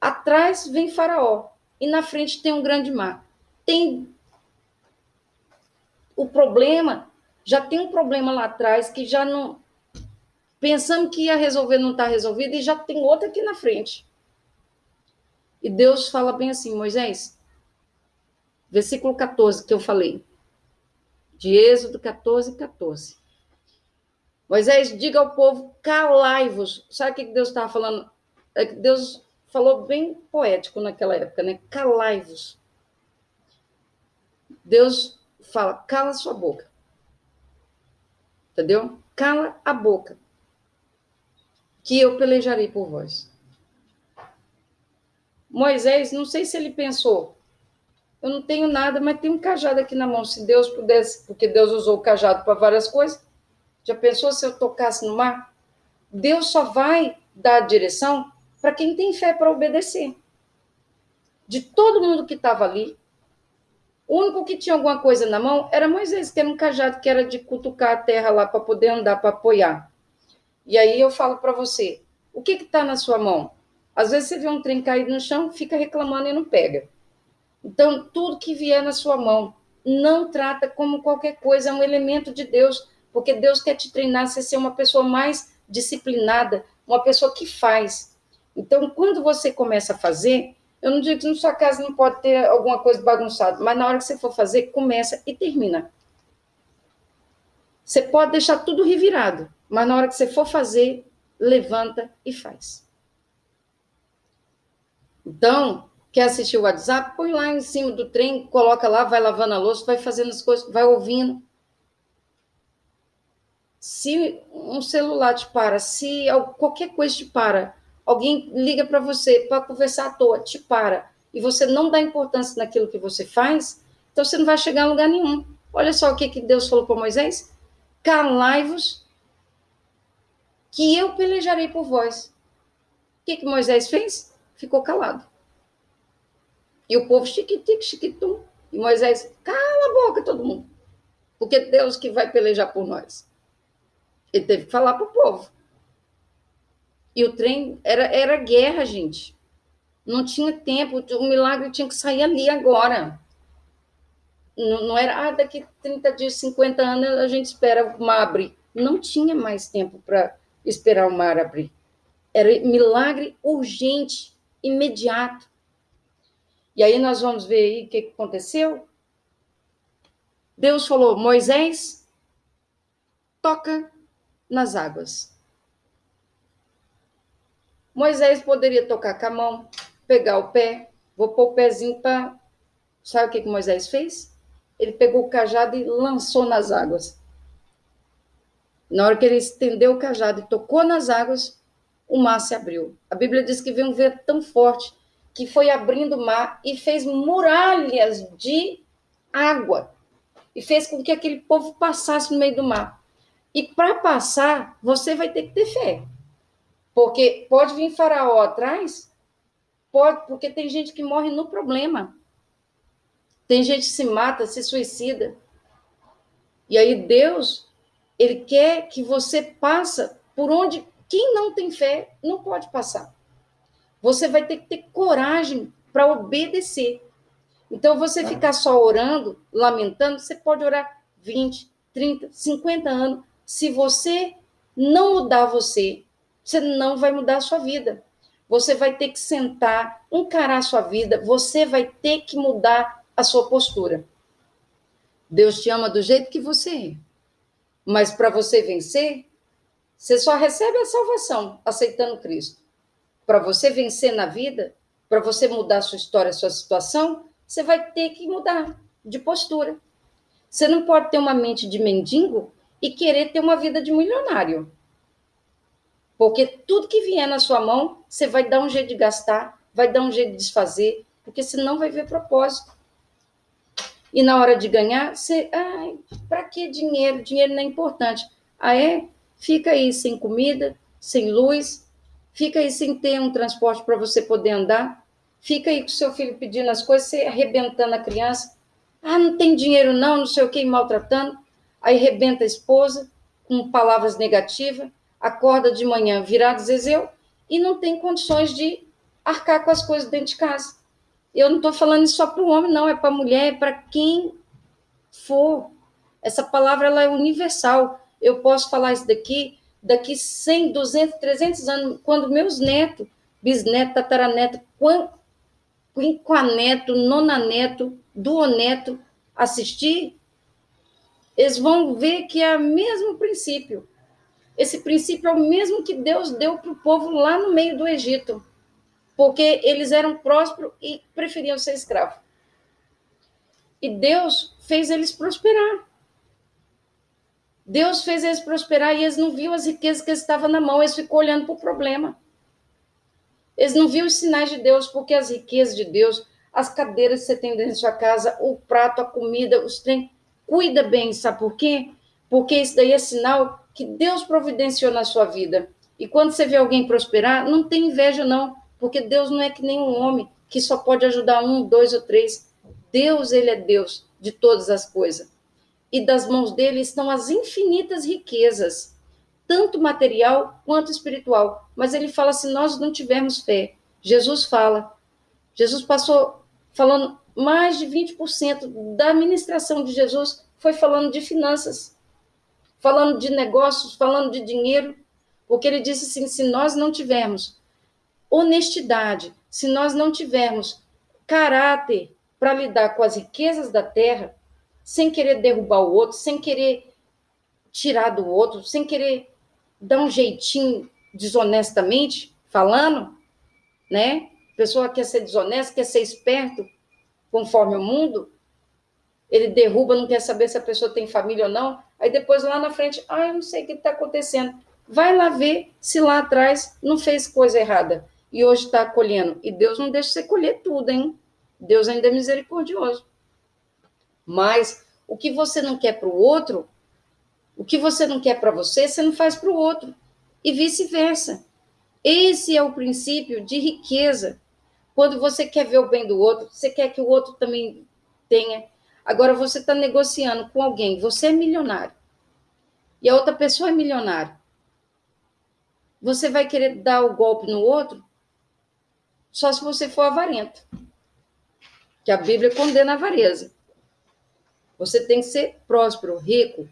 atrás vem Faraó e na frente tem um grande mar. Tem o problema, já tem um problema lá atrás que já não pensamos que ia resolver, não está resolvido, e já tem outra aqui na frente. E Deus fala bem assim, Moisés, versículo 14 que eu falei, de Êxodo 14, 14. Moisés, diga ao povo, calai-vos. Sabe o que Deus estava falando? É que Deus falou bem poético naquela época, né? Calai-vos. Deus fala, cala sua boca. Entendeu? Cala a boca que eu pelejarei por vós. Moisés, não sei se ele pensou, eu não tenho nada, mas tem um cajado aqui na mão. Se Deus pudesse, porque Deus usou o cajado para várias coisas, já pensou se eu tocasse no mar? Deus só vai dar a direção para quem tem fé para obedecer. De todo mundo que estava ali, o único que tinha alguma coisa na mão era Moisés, que era um cajado que era de cutucar a terra lá para poder andar, para apoiar. E aí eu falo para você, o que está na sua mão? Às vezes você vê um trem caído no chão, fica reclamando e não pega. Então, tudo que vier na sua mão, não trata como qualquer coisa, é um elemento de Deus, porque Deus quer te treinar a ser uma pessoa mais disciplinada, uma pessoa que faz. Então, quando você começa a fazer, eu não digo que na sua casa não pode ter alguma coisa bagunçada, mas na hora que você for fazer, começa e termina. Você pode deixar tudo revirado, mas na hora que você for fazer, levanta e faz. Então, quer assistir o WhatsApp? Põe lá em cima do trem, coloca lá, vai lavando a louça, vai fazendo as coisas, vai ouvindo. Se um celular te para, se qualquer coisa te para, alguém liga para você para conversar à toa, te para, e você não dá importância naquilo que você faz, então você não vai chegar a lugar nenhum. Olha só o que, que Deus falou para Moisés: calai-vos que eu pelejarei por vós. O que, que Moisés fez? Ficou calado. E o povo chiquitique, chiquitum. E Moisés, cala a boca todo mundo. Porque Deus que vai pelejar por nós. Ele teve que falar para o povo. E o trem era, era guerra, gente. Não tinha tempo, o milagre tinha que sair ali agora. Não, não era, ah, daqui 30 dias, 50 anos a gente espera o mar abrir. Não tinha mais tempo para esperar o mar abrir. Era milagre urgente, imediato. E aí nós vamos ver aí o que aconteceu. Deus falou: Moisés, toca nas águas. Moisés poderia tocar com a mão, pegar o pé, vou pôr o pezinho para. Sabe o que, que Moisés fez? Ele pegou o cajado e lançou nas águas. Na hora que ele estendeu o cajado e tocou nas águas, o mar se abriu. A Bíblia diz que veio um vento tão forte que foi abrindo o mar e fez muralhas de água e fez com que aquele povo passasse no meio do mar. E para passar, você vai ter que ter fé. Porque pode vir Faraó atrás, pode, porque tem gente que morre no problema. Tem gente que se mata, se suicida. E aí Deus, ele quer que você passe por onde quem não tem fé não pode passar. Você vai ter que ter coragem para obedecer. Então, você tá. ficar só orando, lamentando, você pode orar 20, 30, 50 anos. Se você não mudar você, você não vai mudar a sua vida. Você vai ter que sentar, encarar a sua vida, você vai ter que mudar a sua postura. Deus te ama do jeito que você é. Mas para você vencer, você só recebe a salvação aceitando Cristo. Para você vencer na vida, para você mudar sua história, sua situação, você vai ter que mudar de postura. Você não pode ter uma mente de mendigo e querer ter uma vida de milionário. Porque tudo que vier na sua mão, você vai dar um jeito de gastar, vai dar um jeito de desfazer, porque senão vai ver propósito. E na hora de ganhar, você, ai, para que dinheiro? Dinheiro não é importante. Ah, é? fica aí sem comida, sem luz, fica aí sem ter um transporte para você poder andar, fica aí com seu filho pedindo as coisas, você arrebentando a criança. Ah, não tem dinheiro não, não sei o que, maltratando. Aí arrebenta a esposa com palavras negativas, acorda de manhã virado zezeu e não tem condições de arcar com as coisas dentro de casa. Eu não estou falando só para o homem, não, é para a mulher, é para quem for. Essa palavra ela é universal eu posso falar isso daqui, daqui 100, 200, 300 anos, quando meus netos, bisneto, tataraneto, quinquaneto, nonaneto, duoneto assistir, eles vão ver que é o mesmo princípio. Esse princípio é o mesmo que Deus deu para o povo lá no meio do Egito, porque eles eram prósperos e preferiam ser escravos. E Deus fez eles prosperar. Deus fez eles prosperar e eles não viam as riquezas que estavam na mão, eles ficou olhando para o problema. Eles não viam os sinais de Deus, porque as riquezas de Deus, as cadeiras que você tem dentro da sua casa, o prato, a comida, os trem, cuida bem, sabe por quê? Porque isso daí é sinal que Deus providenciou na sua vida. E quando você vê alguém prosperar, não tem inveja, não, porque Deus não é que nem um homem que só pode ajudar um, dois ou três. Deus, ele é Deus de todas as coisas e das mãos dele estão as infinitas riquezas, tanto material quanto espiritual. Mas ele fala: se nós não tivermos fé, Jesus fala. Jesus passou falando mais de 20% da administração de Jesus foi falando de finanças, falando de negócios, falando de dinheiro, porque ele disse assim: se nós não tivermos honestidade, se nós não tivermos caráter para lidar com as riquezas da terra, sem querer derrubar o outro, sem querer tirar do outro, sem querer dar um jeitinho desonestamente falando, né? A pessoa quer ser desonesta, quer ser esperto, conforme o mundo, ele derruba, não quer saber se a pessoa tem família ou não, aí depois lá na frente, ah, eu não sei o que está acontecendo. Vai lá ver se lá atrás não fez coisa errada e hoje está colhendo. E Deus não deixa você colher tudo, hein? Deus ainda é misericordioso. Mas o que você não quer para o outro, o que você não quer para você, você não faz para o outro. E vice-versa. Esse é o princípio de riqueza. Quando você quer ver o bem do outro, você quer que o outro também tenha. Agora você está negociando com alguém, você é milionário. E a outra pessoa é milionária. Você vai querer dar o golpe no outro só se você for avarento. Que a Bíblia condena a avareza. Você tem que ser próspero, rico.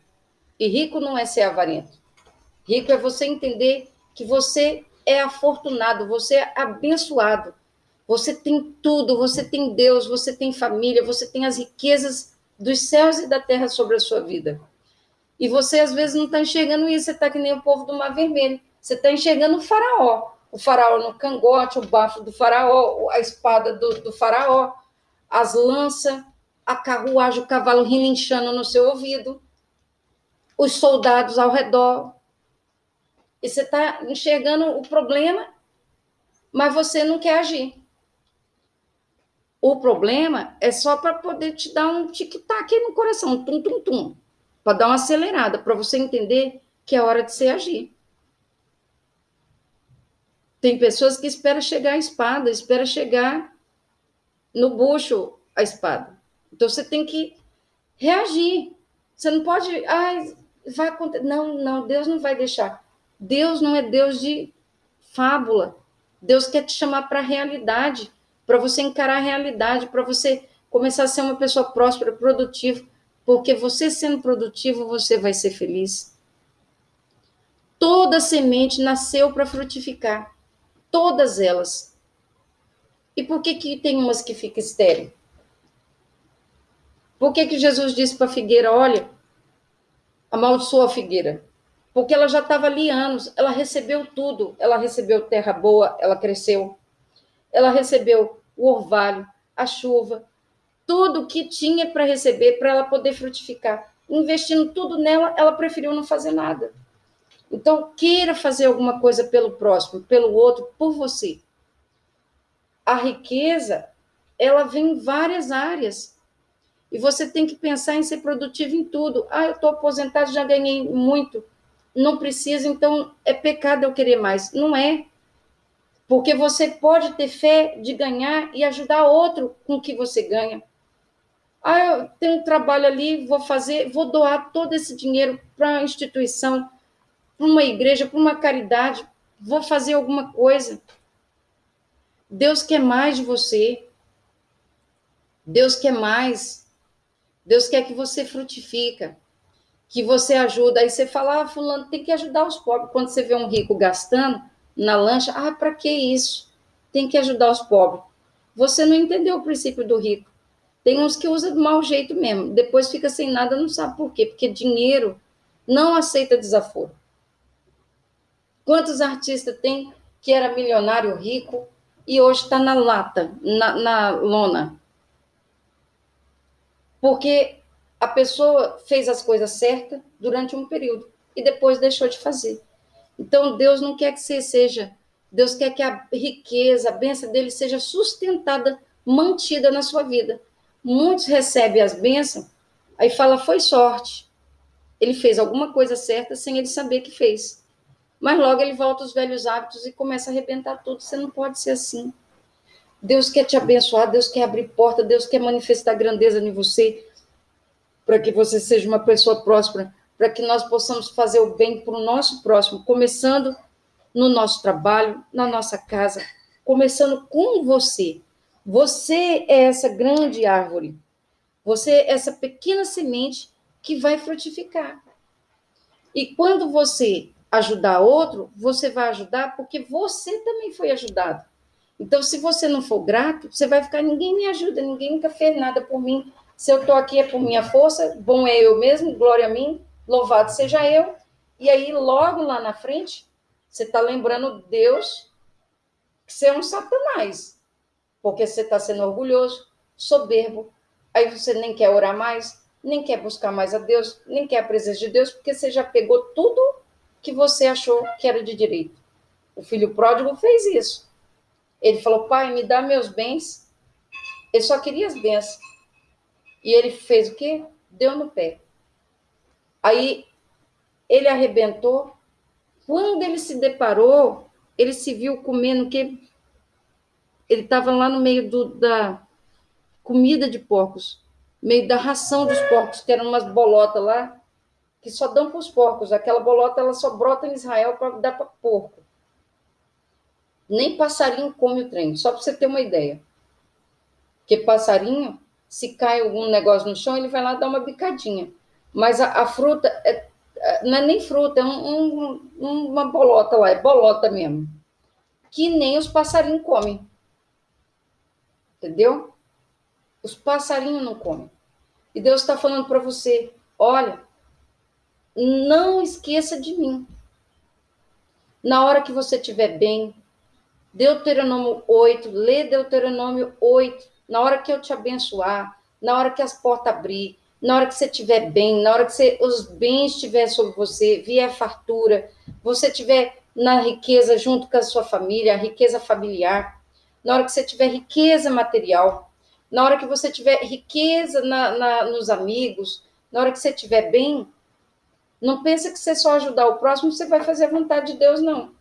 E rico não é ser avarento. Rico é você entender que você é afortunado, você é abençoado. Você tem tudo, você tem Deus, você tem família, você tem as riquezas dos céus e da terra sobre a sua vida. E você, às vezes, não está enxergando isso, você está que nem o povo do Mar Vermelho. Você está enxergando o faraó. O faraó no cangote, o bafo do faraó, a espada do, do faraó, as lanças, a carruagem, o cavalo relinchando no seu ouvido, os soldados ao redor. E você está enxergando o problema, mas você não quer agir. O problema é só para poder te dar um tic-tac no coração, tum, tum, tum, para dar uma acelerada, para você entender que é hora de você agir. Tem pessoas que esperam chegar a espada, espera chegar no bucho a espada. Então você tem que reagir. Você não pode, ah, vai acontecer. Não, não, Deus não vai deixar. Deus não é Deus de fábula. Deus quer te chamar para a realidade, para você encarar a realidade, para você começar a ser uma pessoa próspera, produtiva, porque você sendo produtivo, você vai ser feliz. Toda semente nasceu para frutificar, todas elas. E por que, que tem umas que ficam estéril? Por que, que Jesus disse para a figueira: olha, amaldiçoa a figueira? Porque ela já estava ali anos, ela recebeu tudo. Ela recebeu terra boa, ela cresceu. Ela recebeu o orvalho, a chuva, tudo que tinha para receber para ela poder frutificar. Investindo tudo nela, ela preferiu não fazer nada. Então, queira fazer alguma coisa pelo próximo, pelo outro, por você. A riqueza, ela vem em várias áreas. E você tem que pensar em ser produtivo em tudo. Ah, eu estou aposentado, já ganhei muito não precisa, então é pecado eu querer mais. Não é. Porque você pode ter fé de ganhar e ajudar outro com o que você ganha. Ah, eu tenho um trabalho ali, vou fazer, vou doar todo esse dinheiro para a instituição, para uma igreja, para uma caridade, vou fazer alguma coisa. Deus quer mais de você. Deus quer mais. Deus quer que você frutifica que você ajuda, aí você fala, ah, fulano tem que ajudar os pobres. Quando você vê um rico gastando na lancha, ah, para que isso? Tem que ajudar os pobres. Você não entendeu o princípio do rico. Tem uns que usam do mau jeito mesmo, depois fica sem nada, não sabe por quê, porque dinheiro não aceita desaforo. Quantos artistas tem que era milionário rico e hoje está na lata, na, na lona? Porque a pessoa fez as coisas certas durante um período e depois deixou de fazer. Então, Deus não quer que você seja, Deus quer que a riqueza, a bênção dele seja sustentada, mantida na sua vida. Muitos recebem as bênçãos, aí fala, foi sorte. Ele fez alguma coisa certa sem ele saber que fez. Mas logo ele volta aos velhos hábitos e começa a arrebentar tudo. Você não pode ser assim. Deus quer te abençoar, Deus quer abrir porta, Deus quer manifestar grandeza em você para que você seja uma pessoa próspera, para que nós possamos fazer o bem para o nosso próximo, começando no nosso trabalho, na nossa casa, começando com você. Você é essa grande árvore. Você é essa pequena semente que vai frutificar. E quando você ajudar outro, você vai ajudar porque você também foi ajudado. Então, se você não for grato, você vai ficar, ninguém me ajuda, ninguém nunca fez nada por mim, se eu estou aqui é por minha força, bom é eu mesmo, glória a mim, louvado seja eu. E aí, logo lá na frente, você está lembrando Deus que você é um satanás, porque você está sendo orgulhoso, soberbo. Aí você nem quer orar mais, nem quer buscar mais a Deus, nem quer a presença de Deus, porque você já pegou tudo que você achou que era de direito. O filho pródigo fez isso. Ele falou: Pai, me dá meus bens. Ele só queria as bênçãos. E ele fez o quê? Deu no pé. Aí ele arrebentou. Quando ele se deparou, ele se viu comendo que ele estava lá no meio do, da comida de porcos, meio da ração dos porcos, que eram umas bolotas lá, que só dão para os porcos. Aquela bolota ela só brota em Israel para dar para porco. Nem passarinho come o trem, só para você ter uma ideia. Porque passarinho se cai algum negócio no chão, ele vai lá dar uma bicadinha. Mas a, a fruta é, é, não é nem fruta, é um, um, uma bolota lá, é bolota mesmo. Que nem os passarinhos comem. Entendeu? Os passarinhos não comem. E Deus está falando para você: olha, não esqueça de mim. Na hora que você estiver bem, Deuteronômio 8, lê Deuteronômio 8 na hora que eu te abençoar, na hora que as portas abrir, na hora que você estiver bem, na hora que você, os bens estiver sobre você, vier fartura, você estiver na riqueza junto com a sua família, a riqueza familiar, na hora que você tiver riqueza material, na hora que você tiver riqueza na, na, nos amigos, na hora que você estiver bem, não pensa que você só ajudar o próximo, você vai fazer a vontade de Deus, não.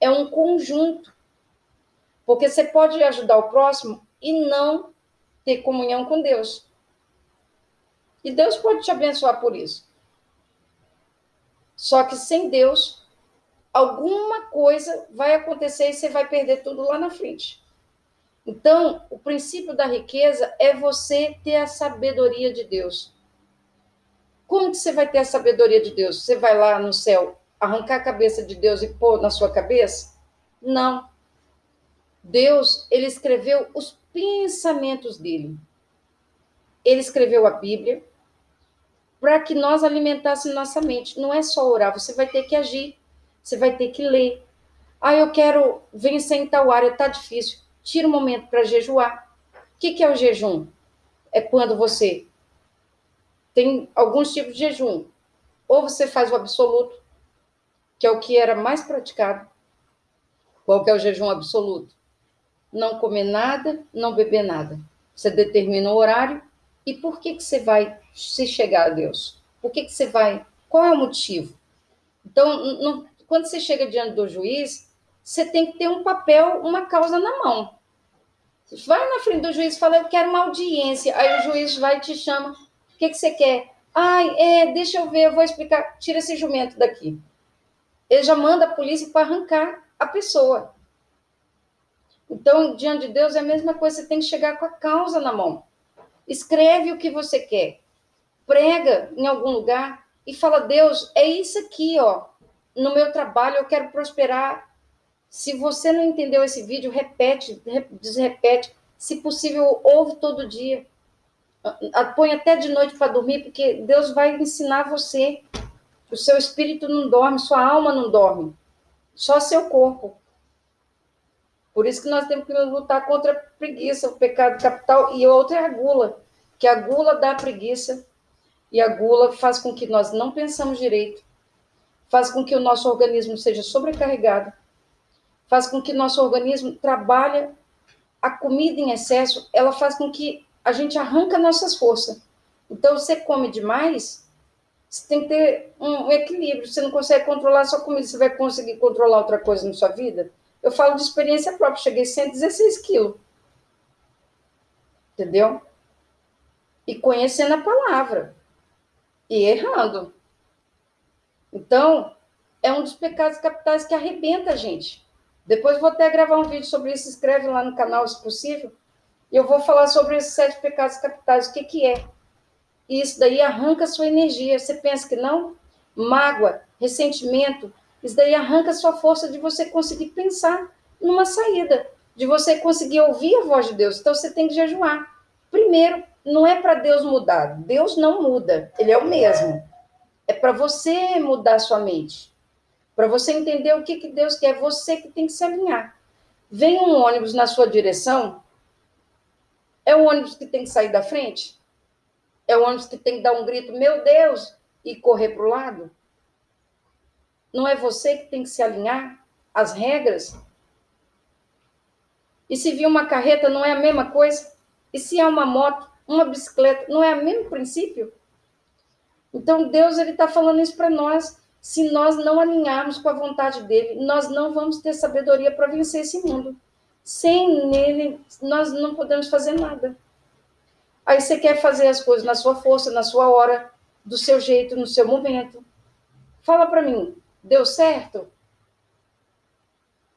é um conjunto. Porque você pode ajudar o próximo e não ter comunhão com Deus. E Deus pode te abençoar por isso. Só que sem Deus, alguma coisa vai acontecer e você vai perder tudo lá na frente. Então, o princípio da riqueza é você ter a sabedoria de Deus. Como que você vai ter a sabedoria de Deus? Você vai lá no céu arrancar a cabeça de Deus e pôr na sua cabeça? Não. Deus, ele escreveu os pensamentos dele. Ele escreveu a Bíblia para que nós alimentássemos nossa mente. Não é só orar, você vai ter que agir, você vai ter que ler. Ah, eu quero vencer em tal área, tá difícil. Tira um momento para jejuar. O que, que é o jejum? É quando você tem alguns tipos de jejum. Ou você faz o absoluto, que é o que era mais praticado. Qual que é o jejum absoluto? Não comer nada, não beber nada. Você determina o horário e por que, que você vai se chegar a Deus? Por que, que você vai? Qual é o motivo? Então, quando você chega diante do juiz, você tem que ter um papel, uma causa na mão. Vai na frente do juiz e fala, eu quero uma audiência. Aí o juiz vai e te chama. Que, que você quer? Ai, é, deixa eu ver, eu vou explicar. Tira esse jumento daqui. Ele já manda a polícia para arrancar a pessoa. Então, diante de Deus é a mesma coisa, você tem que chegar com a causa na mão. Escreve o que você quer. Prega em algum lugar e fala: Deus, é isso aqui, ó. No meu trabalho eu quero prosperar se você não entendeu esse vídeo, repete, desrepete. Se possível, ouve todo dia. Põe até de noite para dormir, porque Deus vai ensinar você. O seu espírito não dorme, sua alma não dorme. Só seu corpo. Por isso que nós temos que lutar contra a preguiça, o pecado capital, e outra é a gula, que a gula dá preguiça, e a gula faz com que nós não pensamos direito, faz com que o nosso organismo seja sobrecarregado, faz com que nosso organismo trabalhe a comida em excesso, ela faz com que a gente arranca nossas forças. Então, você come demais, você tem que ter um equilíbrio. Você não consegue controlar sua comida, você vai conseguir controlar outra coisa na sua vida? Eu falo de experiência própria, cheguei a 116 quilos. Entendeu? E conhecendo a palavra. E errando. Então, é um dos pecados capitais que arrebenta a gente. Depois vou até gravar um vídeo sobre isso, escreve lá no canal, se possível. Eu vou falar sobre esses sete pecados capitais, o que, que é. E isso daí arranca a sua energia. Você pensa que não? Mágoa, ressentimento, isso daí arranca a sua força de você conseguir pensar numa saída, de você conseguir ouvir a voz de Deus. Então você tem que jejuar. Primeiro, não é para Deus mudar. Deus não muda, ele é o mesmo. É para você mudar sua mente. Para você entender o que, que Deus quer, você que tem que se alinhar. Vem um ônibus na sua direção, é o ônibus que tem que sair da frente? É o ônibus que tem que dar um grito, meu Deus, e correr para o lado? Não é você que tem que se alinhar às regras? E se vir uma carreta, não é a mesma coisa? E se é uma moto, uma bicicleta, não é o mesmo princípio? Então, Deus ele está falando isso para nós se nós não alinharmos com a vontade dele, nós não vamos ter sabedoria para vencer esse mundo. Sem nele, nós não podemos fazer nada. Aí você quer fazer as coisas na sua força, na sua hora, do seu jeito, no seu momento. Fala para mim, deu certo?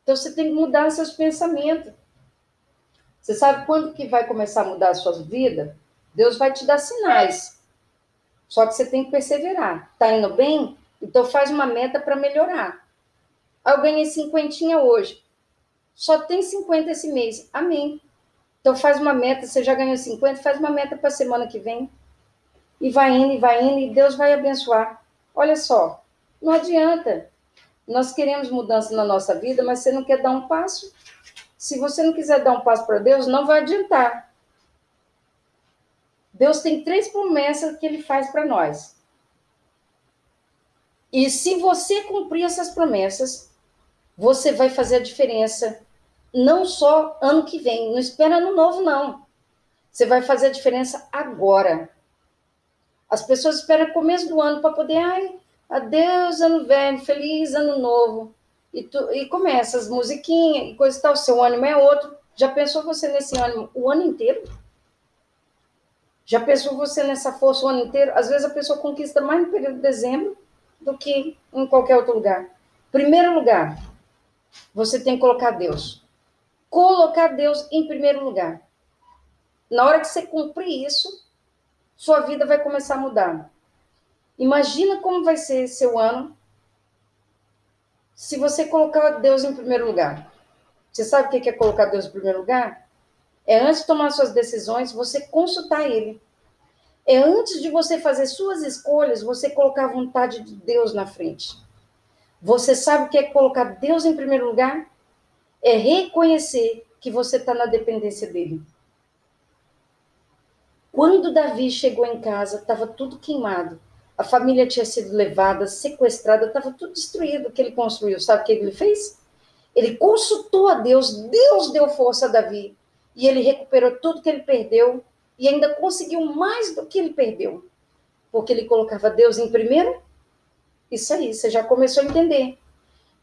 Então você tem que mudar seus pensamentos. Você sabe quando que vai começar a mudar a sua vida? Deus vai te dar sinais. Só que você tem que perseverar. Tá indo bem? Então faz uma meta para melhorar. Eu ganhei cinquentinha hoje. Só tem 50 esse mês. Amém. Então faz uma meta, você já ganhou 50, faz uma meta para a semana que vem. E vai indo, e vai indo, e Deus vai abençoar. Olha só, não adianta. Nós queremos mudança na nossa vida, mas você não quer dar um passo. Se você não quiser dar um passo para Deus, não vai adiantar. Deus tem três promessas que ele faz para nós. E se você cumprir essas promessas, você vai fazer a diferença, não só ano que vem, não espera ano novo, não. Você vai fazer a diferença agora. As pessoas esperam começo do ano para poder, ai, adeus, ano velho, feliz ano novo. e, tu, e começa as musiquinhas e coisa e tal, seu ânimo é outro. Já pensou você nesse ânimo o ano inteiro? Já pensou você nessa força o ano inteiro? Às vezes a pessoa conquista mais no período de dezembro do que em qualquer outro lugar. Primeiro lugar, você tem que colocar Deus. Colocar Deus em primeiro lugar. Na hora que você cumprir isso, sua vida vai começar a mudar. Imagina como vai ser seu ano se você colocar Deus em primeiro lugar. Você sabe o que é colocar Deus em primeiro lugar? É antes de tomar suas decisões, você consultar Ele. É antes de você fazer suas escolhas, você colocar a vontade de Deus na frente. Você sabe o que é colocar Deus em primeiro lugar? É reconhecer que você está na dependência dele. Quando Davi chegou em casa, estava tudo queimado. A família tinha sido levada, sequestrada, estava tudo destruído que ele construiu. Sabe o que ele fez? Ele consultou a Deus, Deus deu força a Davi. E ele recuperou tudo que ele perdeu e ainda conseguiu mais do que ele perdeu. Porque ele colocava Deus em primeiro. Isso aí, você já começou a entender.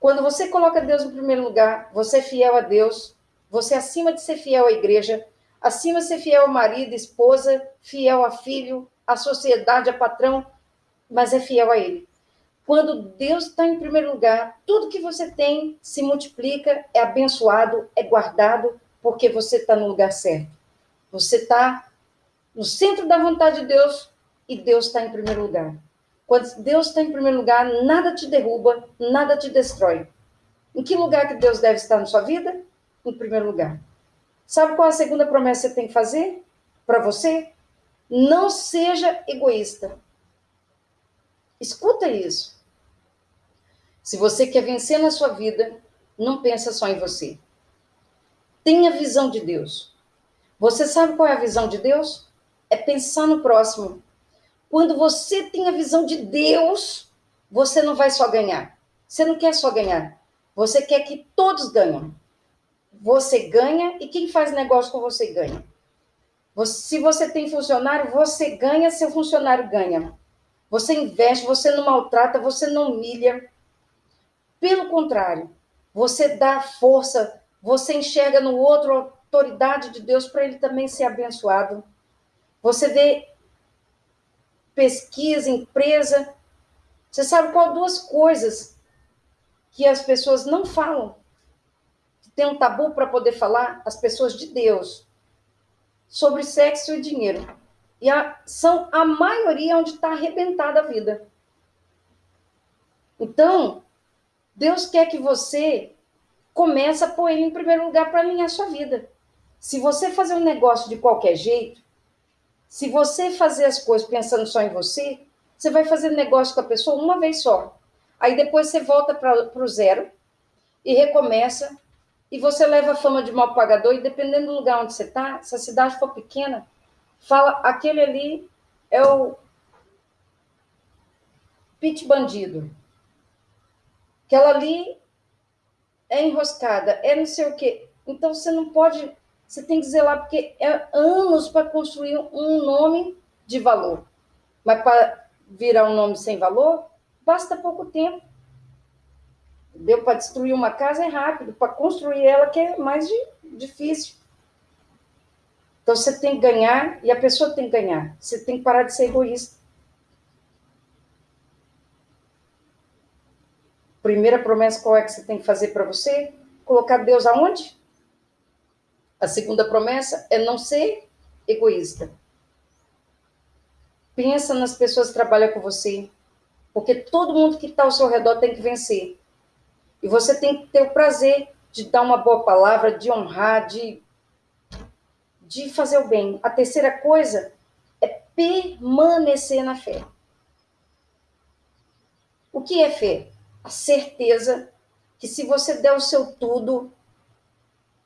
Quando você coloca Deus em primeiro lugar, você é fiel a Deus, você é acima de ser fiel à igreja, acima de ser fiel ao marido, esposa, fiel a filho, à sociedade, a patrão, mas é fiel a Ele. Quando Deus está em primeiro lugar, tudo que você tem se multiplica, é abençoado, é guardado, porque você está no lugar certo. Você está no centro da vontade de Deus e Deus está em primeiro lugar. Quando Deus está em primeiro lugar, nada te derruba, nada te destrói. Em que lugar que Deus deve estar na sua vida? Em primeiro lugar. Sabe qual a segunda promessa que tem que fazer para você? Não seja egoísta. Escuta isso. Se você quer vencer na sua vida, não pensa só em você. Tenha visão de Deus. Você sabe qual é a visão de Deus? É pensar no próximo. Quando você tem a visão de Deus, você não vai só ganhar. Você não quer só ganhar. Você quer que todos ganhem. Você ganha e quem faz negócio com você ganha. Se você tem funcionário, você ganha, seu funcionário ganha. Você investe, você não maltrata, você não humilha. Pelo contrário, você dá força, você enxerga no outro a autoridade de Deus para ele também ser abençoado. Você vê pesquisa, empresa. Você sabe qual duas coisas que as pessoas não falam? Tem um tabu para poder falar? As pessoas de Deus sobre sexo e dinheiro. E a, são a maioria onde está arrebentada a vida. Então, Deus quer que você comece a pôr ele em primeiro lugar para alinhar sua vida. Se você fazer um negócio de qualquer jeito, se você fazer as coisas pensando só em você, você vai fazer negócio com a pessoa uma vez só. Aí depois você volta para o zero e recomeça. E você leva a fama de mal pagador. E dependendo do lugar onde você está, se a cidade for pequena, fala, aquele ali é o pit bandido. Aquela ali é enroscada, é não sei o quê. Então você não pode, você tem que zelar, porque é anos para construir um nome de valor. Mas para virar um nome sem valor, basta pouco tempo. Deu para destruir uma casa é rápido, para construir ela que é mais difícil. Então você tem que ganhar e a pessoa tem que ganhar. Você tem que parar de ser egoísta. Primeira promessa qual é que você tem que fazer para você? Colocar Deus aonde? A segunda promessa é não ser egoísta. Pensa nas pessoas que trabalham com você, porque todo mundo que está ao seu redor tem que vencer. E você tem que ter o prazer de dar uma boa palavra, de honrar, de de fazer o bem. A terceira coisa é permanecer na fé. O que é fé? A certeza que se você der o seu tudo,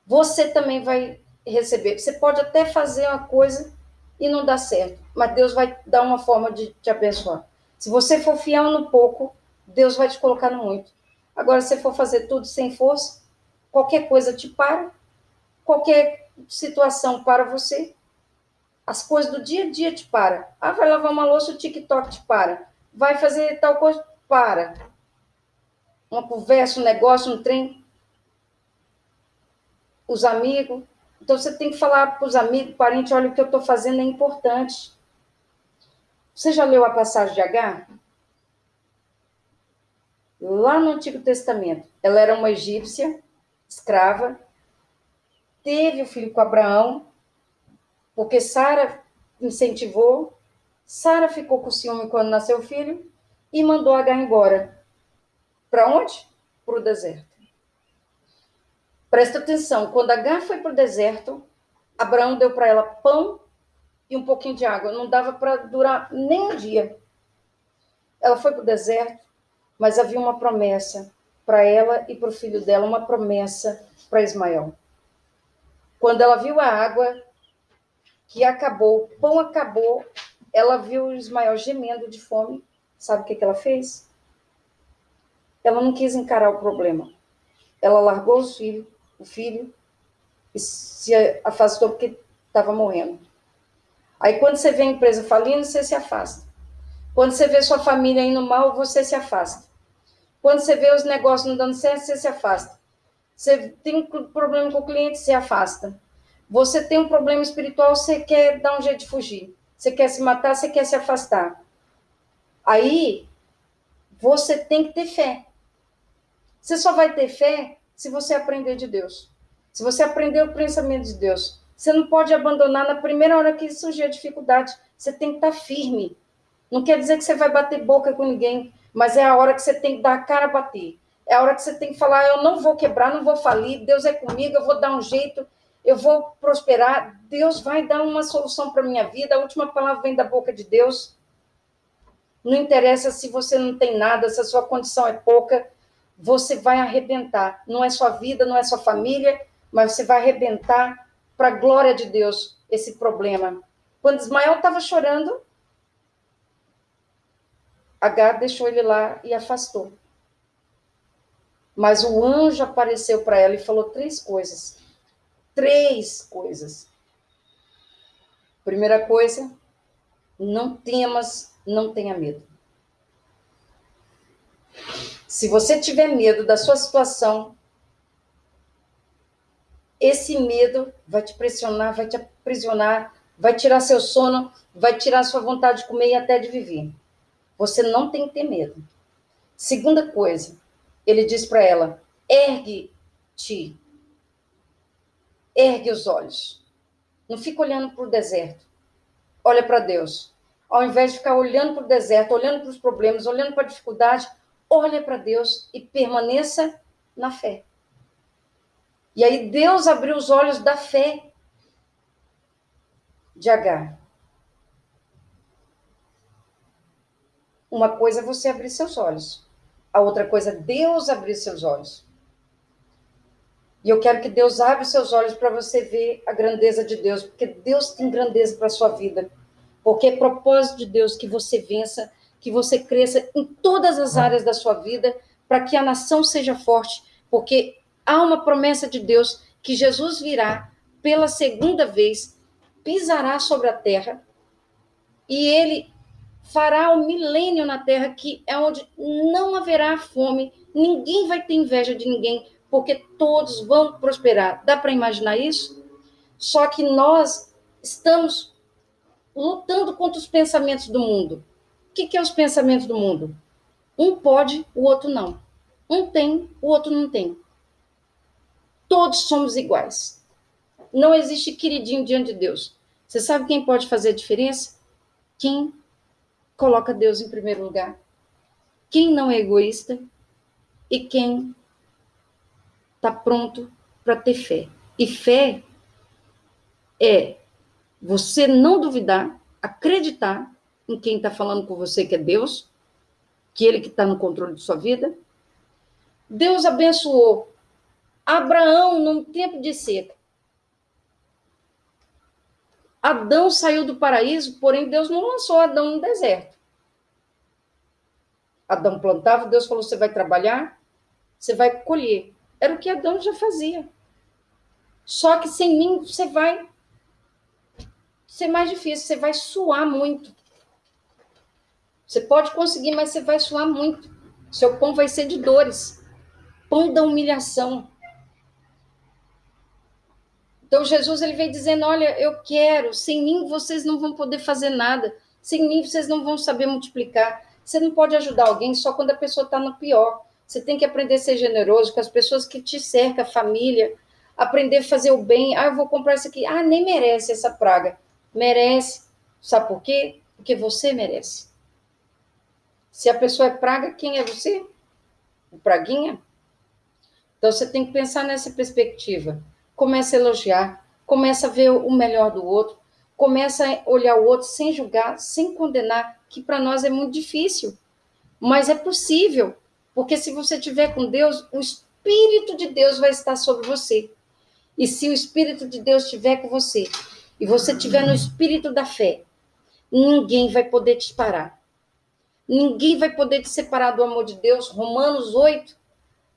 você também vai receber. Você pode até fazer uma coisa e não dar certo, mas Deus vai dar uma forma de te abençoar. Se você for fiel no pouco, Deus vai te colocar no muito. Agora, se for fazer tudo sem força, qualquer coisa te para, qualquer situação para você. As coisas do dia a dia te para. Ah, vai lavar uma louça, o TikTok te para. Vai fazer tal coisa, para. uma conversa, um negócio, um trem. Os amigos. Então você tem que falar para os amigos, parentes, olha, o que eu estou fazendo é importante. Você já leu a passagem de H? Lá no Antigo Testamento, ela era uma egípcia, escrava, teve o filho com Abraão, porque Sara incentivou, Sara ficou com ciúme quando nasceu o filho e mandou H embora. Para onde? Para o deserto. Presta atenção, quando H foi para o deserto, Abraão deu para ela pão e um pouquinho de água. Não dava para durar nem um dia. Ela foi para o deserto, mas havia uma promessa para ela e para o filho dela, uma promessa para Ismael. Quando ela viu a água que acabou, o pão acabou, ela viu Ismael gemendo de fome. Sabe o que, que ela fez? Ela não quis encarar o problema. Ela largou os filhos, o filho e se afastou porque estava morrendo. Aí quando você vê a empresa falindo, você se afasta. Quando você vê sua família indo mal, você se afasta. Quando você vê os negócios não dando certo, você se afasta. Você tem um problema com o cliente, você afasta. Você tem um problema espiritual, você quer dar um jeito de fugir. Você quer se matar, você quer se afastar. Aí, você tem que ter fé. Você só vai ter fé se você aprender de Deus. Se você aprender o pensamento de Deus. Você não pode abandonar na primeira hora que surgir a dificuldade. Você tem que estar firme. Não quer dizer que você vai bater boca com ninguém, mas é a hora que você tem que dar a cara a bater. É a hora que você tem que falar: eu não vou quebrar, não vou falir, Deus é comigo, eu vou dar um jeito, eu vou prosperar, Deus vai dar uma solução para minha vida. A última palavra vem da boca de Deus. Não interessa se você não tem nada, se a sua condição é pouca, você vai arrebentar. Não é sua vida, não é sua família, mas você vai arrebentar para a glória de Deus esse problema. Quando Ismael estava chorando, Agar deixou ele lá e afastou. Mas o anjo apareceu para ela e falou três coisas. Três coisas. Primeira coisa, não temas, não tenha medo. Se você tiver medo da sua situação, esse medo vai te pressionar, vai te aprisionar, vai tirar seu sono, vai tirar sua vontade de comer e até de viver. Você não tem que ter medo. Segunda coisa, ele diz para ela: ergue-te. Ergue os olhos. Não fica olhando para o deserto. Olha para Deus. Ao invés de ficar olhando para o deserto, olhando para os problemas, olhando para a dificuldade, olha para Deus e permaneça na fé. E aí Deus abriu os olhos da fé de Agar. Uma coisa é você abrir seus olhos, a outra coisa é Deus abrir seus olhos. E eu quero que Deus abra seus olhos para você ver a grandeza de Deus, porque Deus tem grandeza para a sua vida. Porque é propósito de Deus que você vença, que você cresça em todas as áreas da sua vida, para que a nação seja forte, porque há uma promessa de Deus que Jesus virá pela segunda vez, pisará sobre a terra e ele fará o milênio na terra, que é onde não haverá fome, ninguém vai ter inveja de ninguém, porque todos vão prosperar. Dá para imaginar isso? Só que nós estamos lutando contra os pensamentos do mundo. Que, que é os pensamentos do mundo? Um pode, o outro não. Um tem, o outro não tem. Todos somos iguais. Não existe queridinho diante de Deus. Você sabe quem pode fazer a diferença? Quem coloca Deus em primeiro lugar. Quem não é egoísta e quem está pronto para ter fé. E fé é você não duvidar, acreditar em quem está falando com você, que é Deus, que Ele que está no controle de sua vida. Deus abençoou Abraão num tempo de seca. Adão saiu do paraíso, porém Deus não lançou Adão no deserto. Adão plantava, Deus falou: você vai trabalhar, você vai colher. Era o que Adão já fazia. Só que sem mim você vai ser mais difícil, você vai suar muito. Você pode conseguir, mas você vai suar muito. Seu pão vai ser de dores. pão da humilhação. Então Jesus ele vem dizendo: "Olha, eu quero, sem mim vocês não vão poder fazer nada. Sem mim vocês não vão saber multiplicar. Você não pode ajudar alguém só quando a pessoa está no pior. Você tem que aprender a ser generoso com as pessoas que te cercam, a família, aprender a fazer o bem. Ah, eu vou comprar isso aqui. Ah, nem merece essa praga. Merece. Sabe por quê? Porque você merece. Se a pessoa é praga, quem é você? O praguinha? Então você tem que pensar nessa perspectiva. Começa a elogiar, começa a ver o melhor do outro, começa a olhar o outro sem julgar, sem condenar, que para nós é muito difícil. Mas é possível, porque se você tiver com Deus, o Espírito de Deus vai estar sobre você. E se o Espírito de Deus estiver com você, e você estiver no Espírito da fé, ninguém vai poder te parar. Ninguém vai poder te separar do amor de Deus. Romanos 8,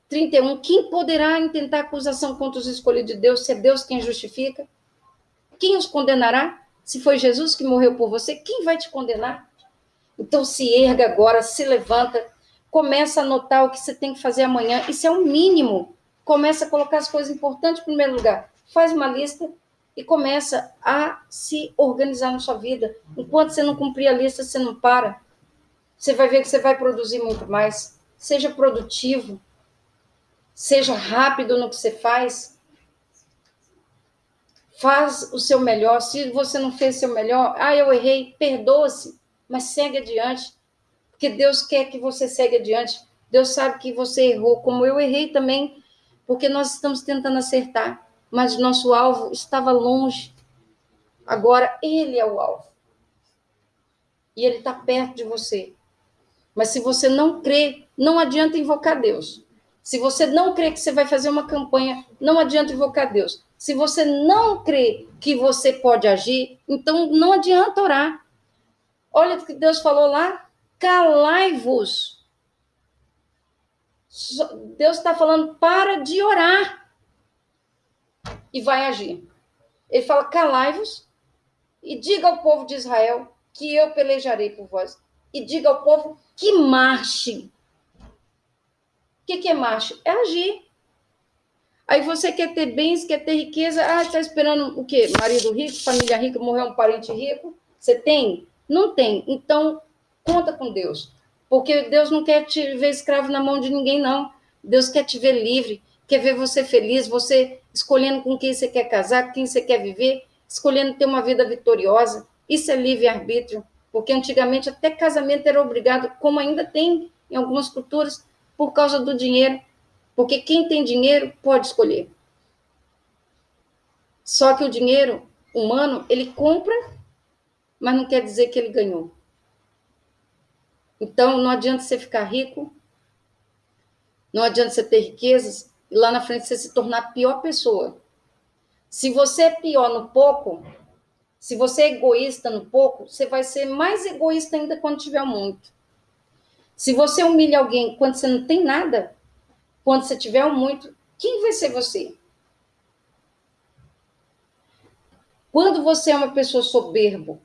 31. Quem poderá intentar acusação contra os escolhidos de Deus se é Deus quem justifica? Quem os condenará? Se foi Jesus que morreu por você, quem vai te condenar? Então se erga agora, se levanta, começa a anotar o que você tem que fazer amanhã. Isso é o mínimo. Começa a colocar as coisas importantes em primeiro lugar. Faz uma lista e começa a se organizar na sua vida. Enquanto você não cumprir a lista, você não para. Você vai ver que você vai produzir muito mais. Seja produtivo. Seja rápido no que você faz. Faz o seu melhor. Se você não fez seu melhor, ah, eu errei, perdoa-se, mas segue adiante. Porque Deus quer que você segue adiante. Deus sabe que você errou, como eu errei também, porque nós estamos tentando acertar mas o nosso alvo estava longe. Agora ele é o alvo. E ele está perto de você. Mas se você não crê, não adianta invocar Deus. Se você não crê que você vai fazer uma campanha, não adianta invocar Deus. Se você não crê que você pode agir, então não adianta orar. Olha o que Deus falou lá: calai-vos. Deus está falando, para de orar e vai agir. Ele fala: calai-vos e diga ao povo de Israel que eu pelejarei por vós. E diga ao povo que marche. O que, que é marche? É agir. Aí você quer ter bens, quer ter riqueza. Ah, está esperando o quê? Marido rico, família rica, morreu um parente rico. Você tem? Não tem. Então, conta com Deus. Porque Deus não quer te ver escravo na mão de ninguém, não. Deus quer te ver livre quer ver você feliz, você escolhendo com quem você quer casar, com quem você quer viver, escolhendo ter uma vida vitoriosa. Isso é livre-arbítrio, porque antigamente até casamento era obrigado, como ainda tem em algumas culturas, por causa do dinheiro. Porque quem tem dinheiro pode escolher. Só que o dinheiro humano, ele compra, mas não quer dizer que ele ganhou. Então, não adianta você ficar rico, não adianta você ter riquezas, e lá na frente você se tornar a pior pessoa. Se você é pior no pouco, se você é egoísta no pouco, você vai ser mais egoísta ainda quando tiver muito. Se você humilha alguém quando você não tem nada, quando você tiver muito, quem vai ser você? Quando você é uma pessoa soberbo,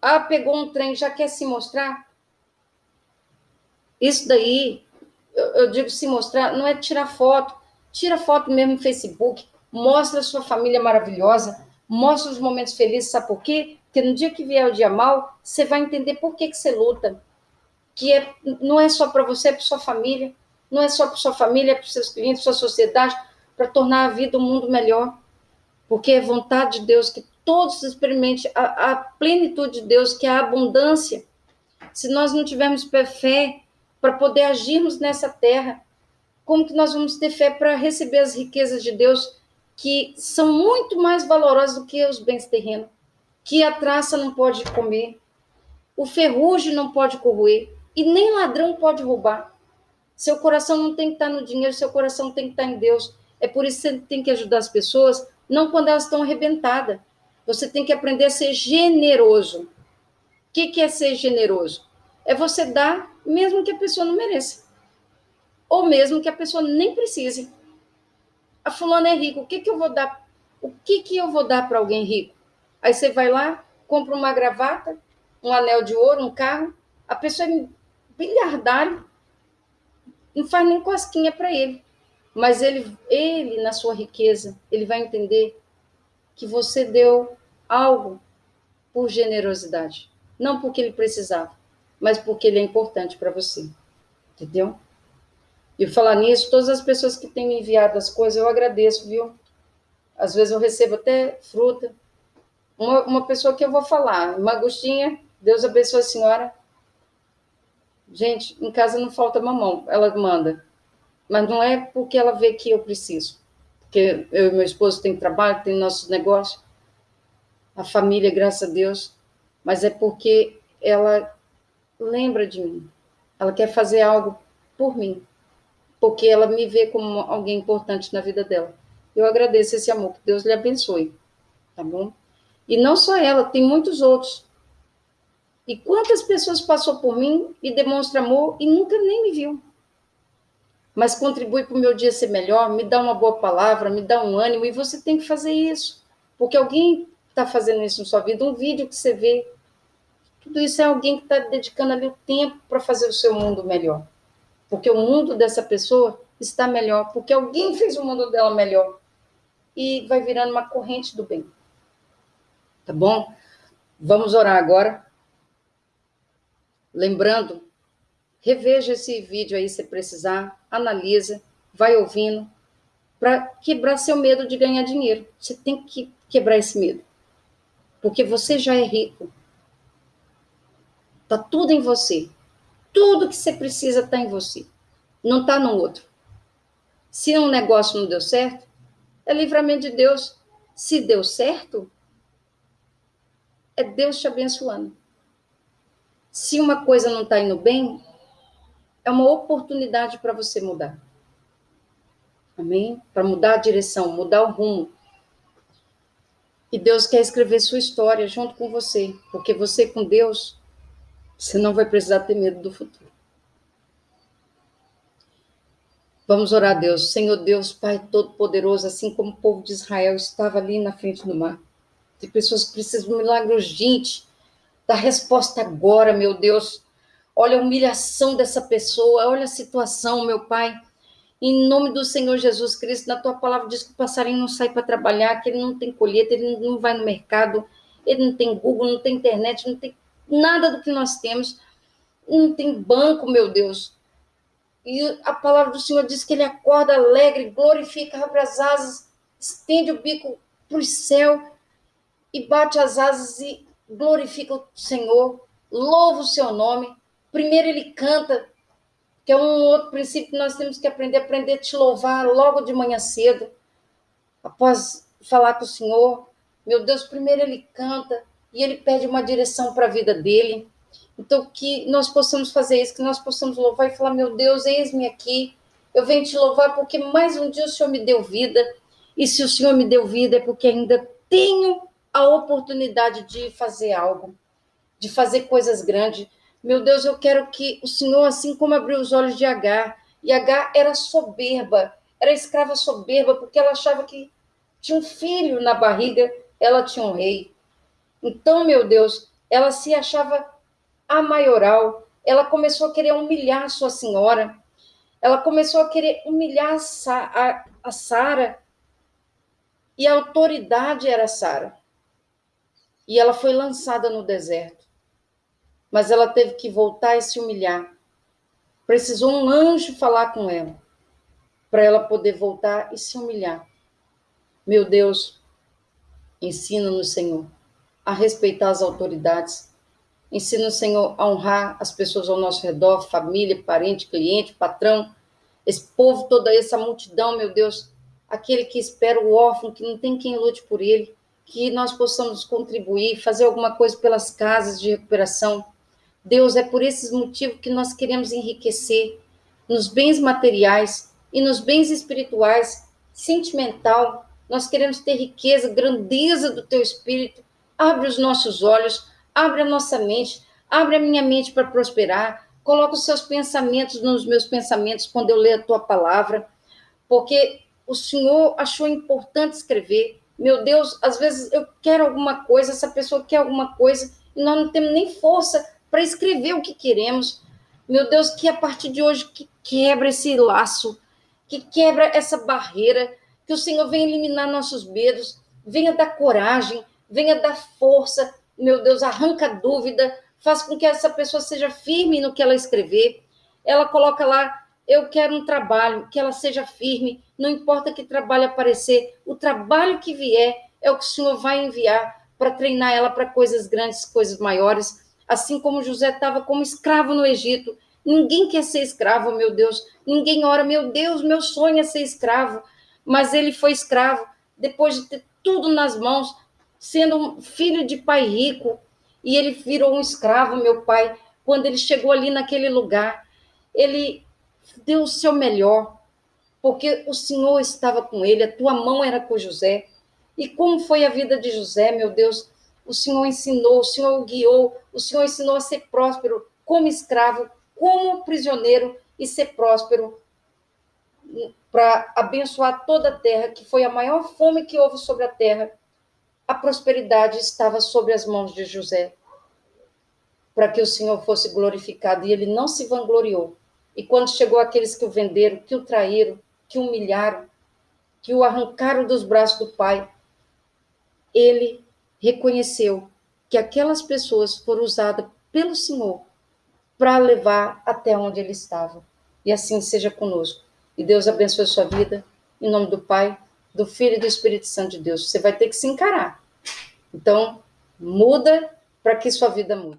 ah, pegou um trem, já quer se mostrar? Isso daí eu, eu digo se mostrar, não é tirar foto, tira foto mesmo no Facebook, mostra a sua família maravilhosa, mostra os momentos felizes, sabe por quê? Porque no dia que vier o dia mal, você vai entender por que, que você luta. Que é, não é só para você, é para sua família, não é só para sua família, é para seus clientes, sua sociedade, para tornar a vida um mundo melhor. Porque é vontade de Deus que todos experimentem a, a plenitude de Deus, que é a abundância. Se nós não tivermos fé, para poder agirmos nessa terra? Como que nós vamos ter fé para receber as riquezas de Deus que são muito mais valorosas do que os bens terrenos? Que a traça não pode comer, o ferrugem não pode corroer e nem ladrão pode roubar. Seu coração não tem que estar no dinheiro, seu coração tem que estar em Deus. É por isso que você tem que ajudar as pessoas, não quando elas estão arrebentadas. Você tem que aprender a ser generoso. O que é ser generoso? É você dar mesmo que a pessoa não mereça. Ou mesmo que a pessoa nem precise. A fulana é rica, o que, que eu vou dar? O que, que eu vou dar para alguém rico? Aí você vai lá, compra uma gravata, um anel de ouro, um carro, a pessoa é bilhardário, não faz nem cosquinha para ele. Mas ele, ele, na sua riqueza, ele vai entender que você deu algo por generosidade. Não porque ele precisava, mas porque ele é importante para você. Entendeu? E falar nisso, todas as pessoas que têm me enviado as coisas, eu agradeço, viu? Às vezes eu recebo até fruta. Uma, uma pessoa que eu vou falar, uma Deus abençoe a senhora. Gente, em casa não falta mamão, ela manda. Mas não é porque ela vê que eu preciso. Porque eu e meu esposo tem trabalho, tem nossos negócios, a família, graças a Deus. Mas é porque ela lembra de mim. Ela quer fazer algo por mim. Porque ela me vê como alguém importante na vida dela. Eu agradeço esse amor, que Deus lhe abençoe. Tá bom? E não só ela, tem muitos outros. E quantas pessoas passou por mim e demonstra amor e nunca nem me viu. Mas contribui para o meu dia ser melhor, me dá uma boa palavra, me dá um ânimo, e você tem que fazer isso. Porque alguém está fazendo isso na sua vida, um vídeo que você vê. Tudo isso é alguém que está dedicando ali o tempo para fazer o seu mundo melhor. Porque o mundo dessa pessoa está melhor, porque alguém fez o mundo dela melhor. E vai virando uma corrente do bem. Tá bom? Vamos orar agora. Lembrando, reveja esse vídeo aí se precisar, analisa, vai ouvindo, para quebrar seu medo de ganhar dinheiro. Você tem que quebrar esse medo. Porque você já é rico. Tá tudo em você. Tudo que você precisa está em você. Não está no outro. Se um negócio não deu certo, é livramento de Deus. Se deu certo, é Deus te abençoando. Se uma coisa não está indo bem, é uma oportunidade para você mudar. Amém? Para mudar a direção, mudar o rumo. E Deus quer escrever sua história junto com você, porque você com Deus, você não vai precisar ter medo do futuro. Vamos orar a Deus. Senhor Deus, Pai Todo-Poderoso, assim como o povo de Israel estava ali na frente do mar. Tem pessoas que precisam de um milagre urgente. Dá resposta agora, meu Deus. Olha a humilhação dessa pessoa, olha a situação, meu Pai. Em nome do Senhor Jesus Cristo, na tua palavra diz que o passarinho não sai para trabalhar, que ele não tem colheita, ele não vai no mercado, ele não tem Google, não tem internet, não tem nada do que nós temos, não tem banco, meu Deus. E a palavra do Senhor diz que ele acorda alegre, glorifica, abre as asas, estende o bico para o céu e bate as asas e glorifica o Senhor, louva o seu nome. Primeiro ele canta, que é um outro princípio que nós temos que aprender, aprender a te louvar logo de manhã cedo, após falar com o Senhor. Meu Deus, primeiro ele canta e ele pede uma direção para a vida dele. Então, que nós possamos fazer isso, que nós possamos louvar e falar: Meu Deus, eis-me aqui, eu venho te louvar porque mais um dia o Senhor me deu vida, e se o Senhor me deu vida é porque ainda tenho a oportunidade de fazer algo, de fazer coisas grandes. Meu Deus, eu quero que o Senhor, assim como abriu os olhos de Agar, e Agar era soberba, era escrava soberba, porque ela achava que tinha um filho na barriga, ela tinha um rei. Então, meu Deus, ela se achava a maioral, ela começou a querer humilhar sua senhora, ela começou a querer humilhar a Sara, e a autoridade era Sara e ela foi lançada no deserto. Mas ela teve que voltar e se humilhar. Precisou um anjo falar com ela, para ela poder voltar e se humilhar. Meu Deus, ensina-nos, Senhor, a respeitar as autoridades. Ensina, Senhor, a honrar as pessoas ao nosso redor, família, parente, cliente, patrão, esse povo, toda essa multidão, meu Deus, aquele que espera o órfão, que não tem quem lute por ele que nós possamos contribuir, fazer alguma coisa pelas casas de recuperação. Deus, é por esses motivos que nós queremos enriquecer nos bens materiais e nos bens espirituais, sentimental. Nós queremos ter riqueza, grandeza do teu espírito. Abre os nossos olhos, abre a nossa mente, abre a minha mente para prosperar. Coloca os seus pensamentos nos meus pensamentos quando eu ler a tua palavra, porque o Senhor achou importante escrever meu Deus, às vezes eu quero alguma coisa, essa pessoa quer alguma coisa, e nós não temos nem força para escrever o que queremos. Meu Deus, que a partir de hoje que quebra esse laço, que quebra essa barreira, que o Senhor venha eliminar nossos medos, venha dar coragem, venha dar força, meu Deus, arranca dúvida, faz com que essa pessoa seja firme no que ela escrever. Ela coloca lá, eu quero um trabalho, que ela seja firme, não importa que trabalho aparecer, o trabalho que vier é o que o Senhor vai enviar para treinar ela para coisas grandes, coisas maiores. Assim como José estava como escravo no Egito. Ninguém quer ser escravo, meu Deus. Ninguém ora, meu Deus, meu sonho é ser escravo. Mas ele foi escravo depois de ter tudo nas mãos, sendo um filho de pai rico, e ele virou um escravo, meu pai. Quando ele chegou ali naquele lugar, ele deu o seu melhor, porque o Senhor estava com ele, a tua mão era com José. E como foi a vida de José, meu Deus? O Senhor ensinou, o Senhor o guiou, o Senhor ensinou a ser próspero como escravo, como prisioneiro e ser próspero para abençoar toda a terra, que foi a maior fome que houve sobre a terra. A prosperidade estava sobre as mãos de José, para que o Senhor fosse glorificado, e ele não se vangloriou. E quando chegou aqueles que o venderam, que o traíram, que o humilharam, que o arrancaram dos braços do Pai, ele reconheceu que aquelas pessoas foram usadas pelo Senhor para levar até onde ele estava. E assim seja conosco. E Deus abençoe a sua vida. Em nome do Pai, do Filho e do Espírito Santo de Deus. Você vai ter que se encarar. Então, muda para que sua vida mude.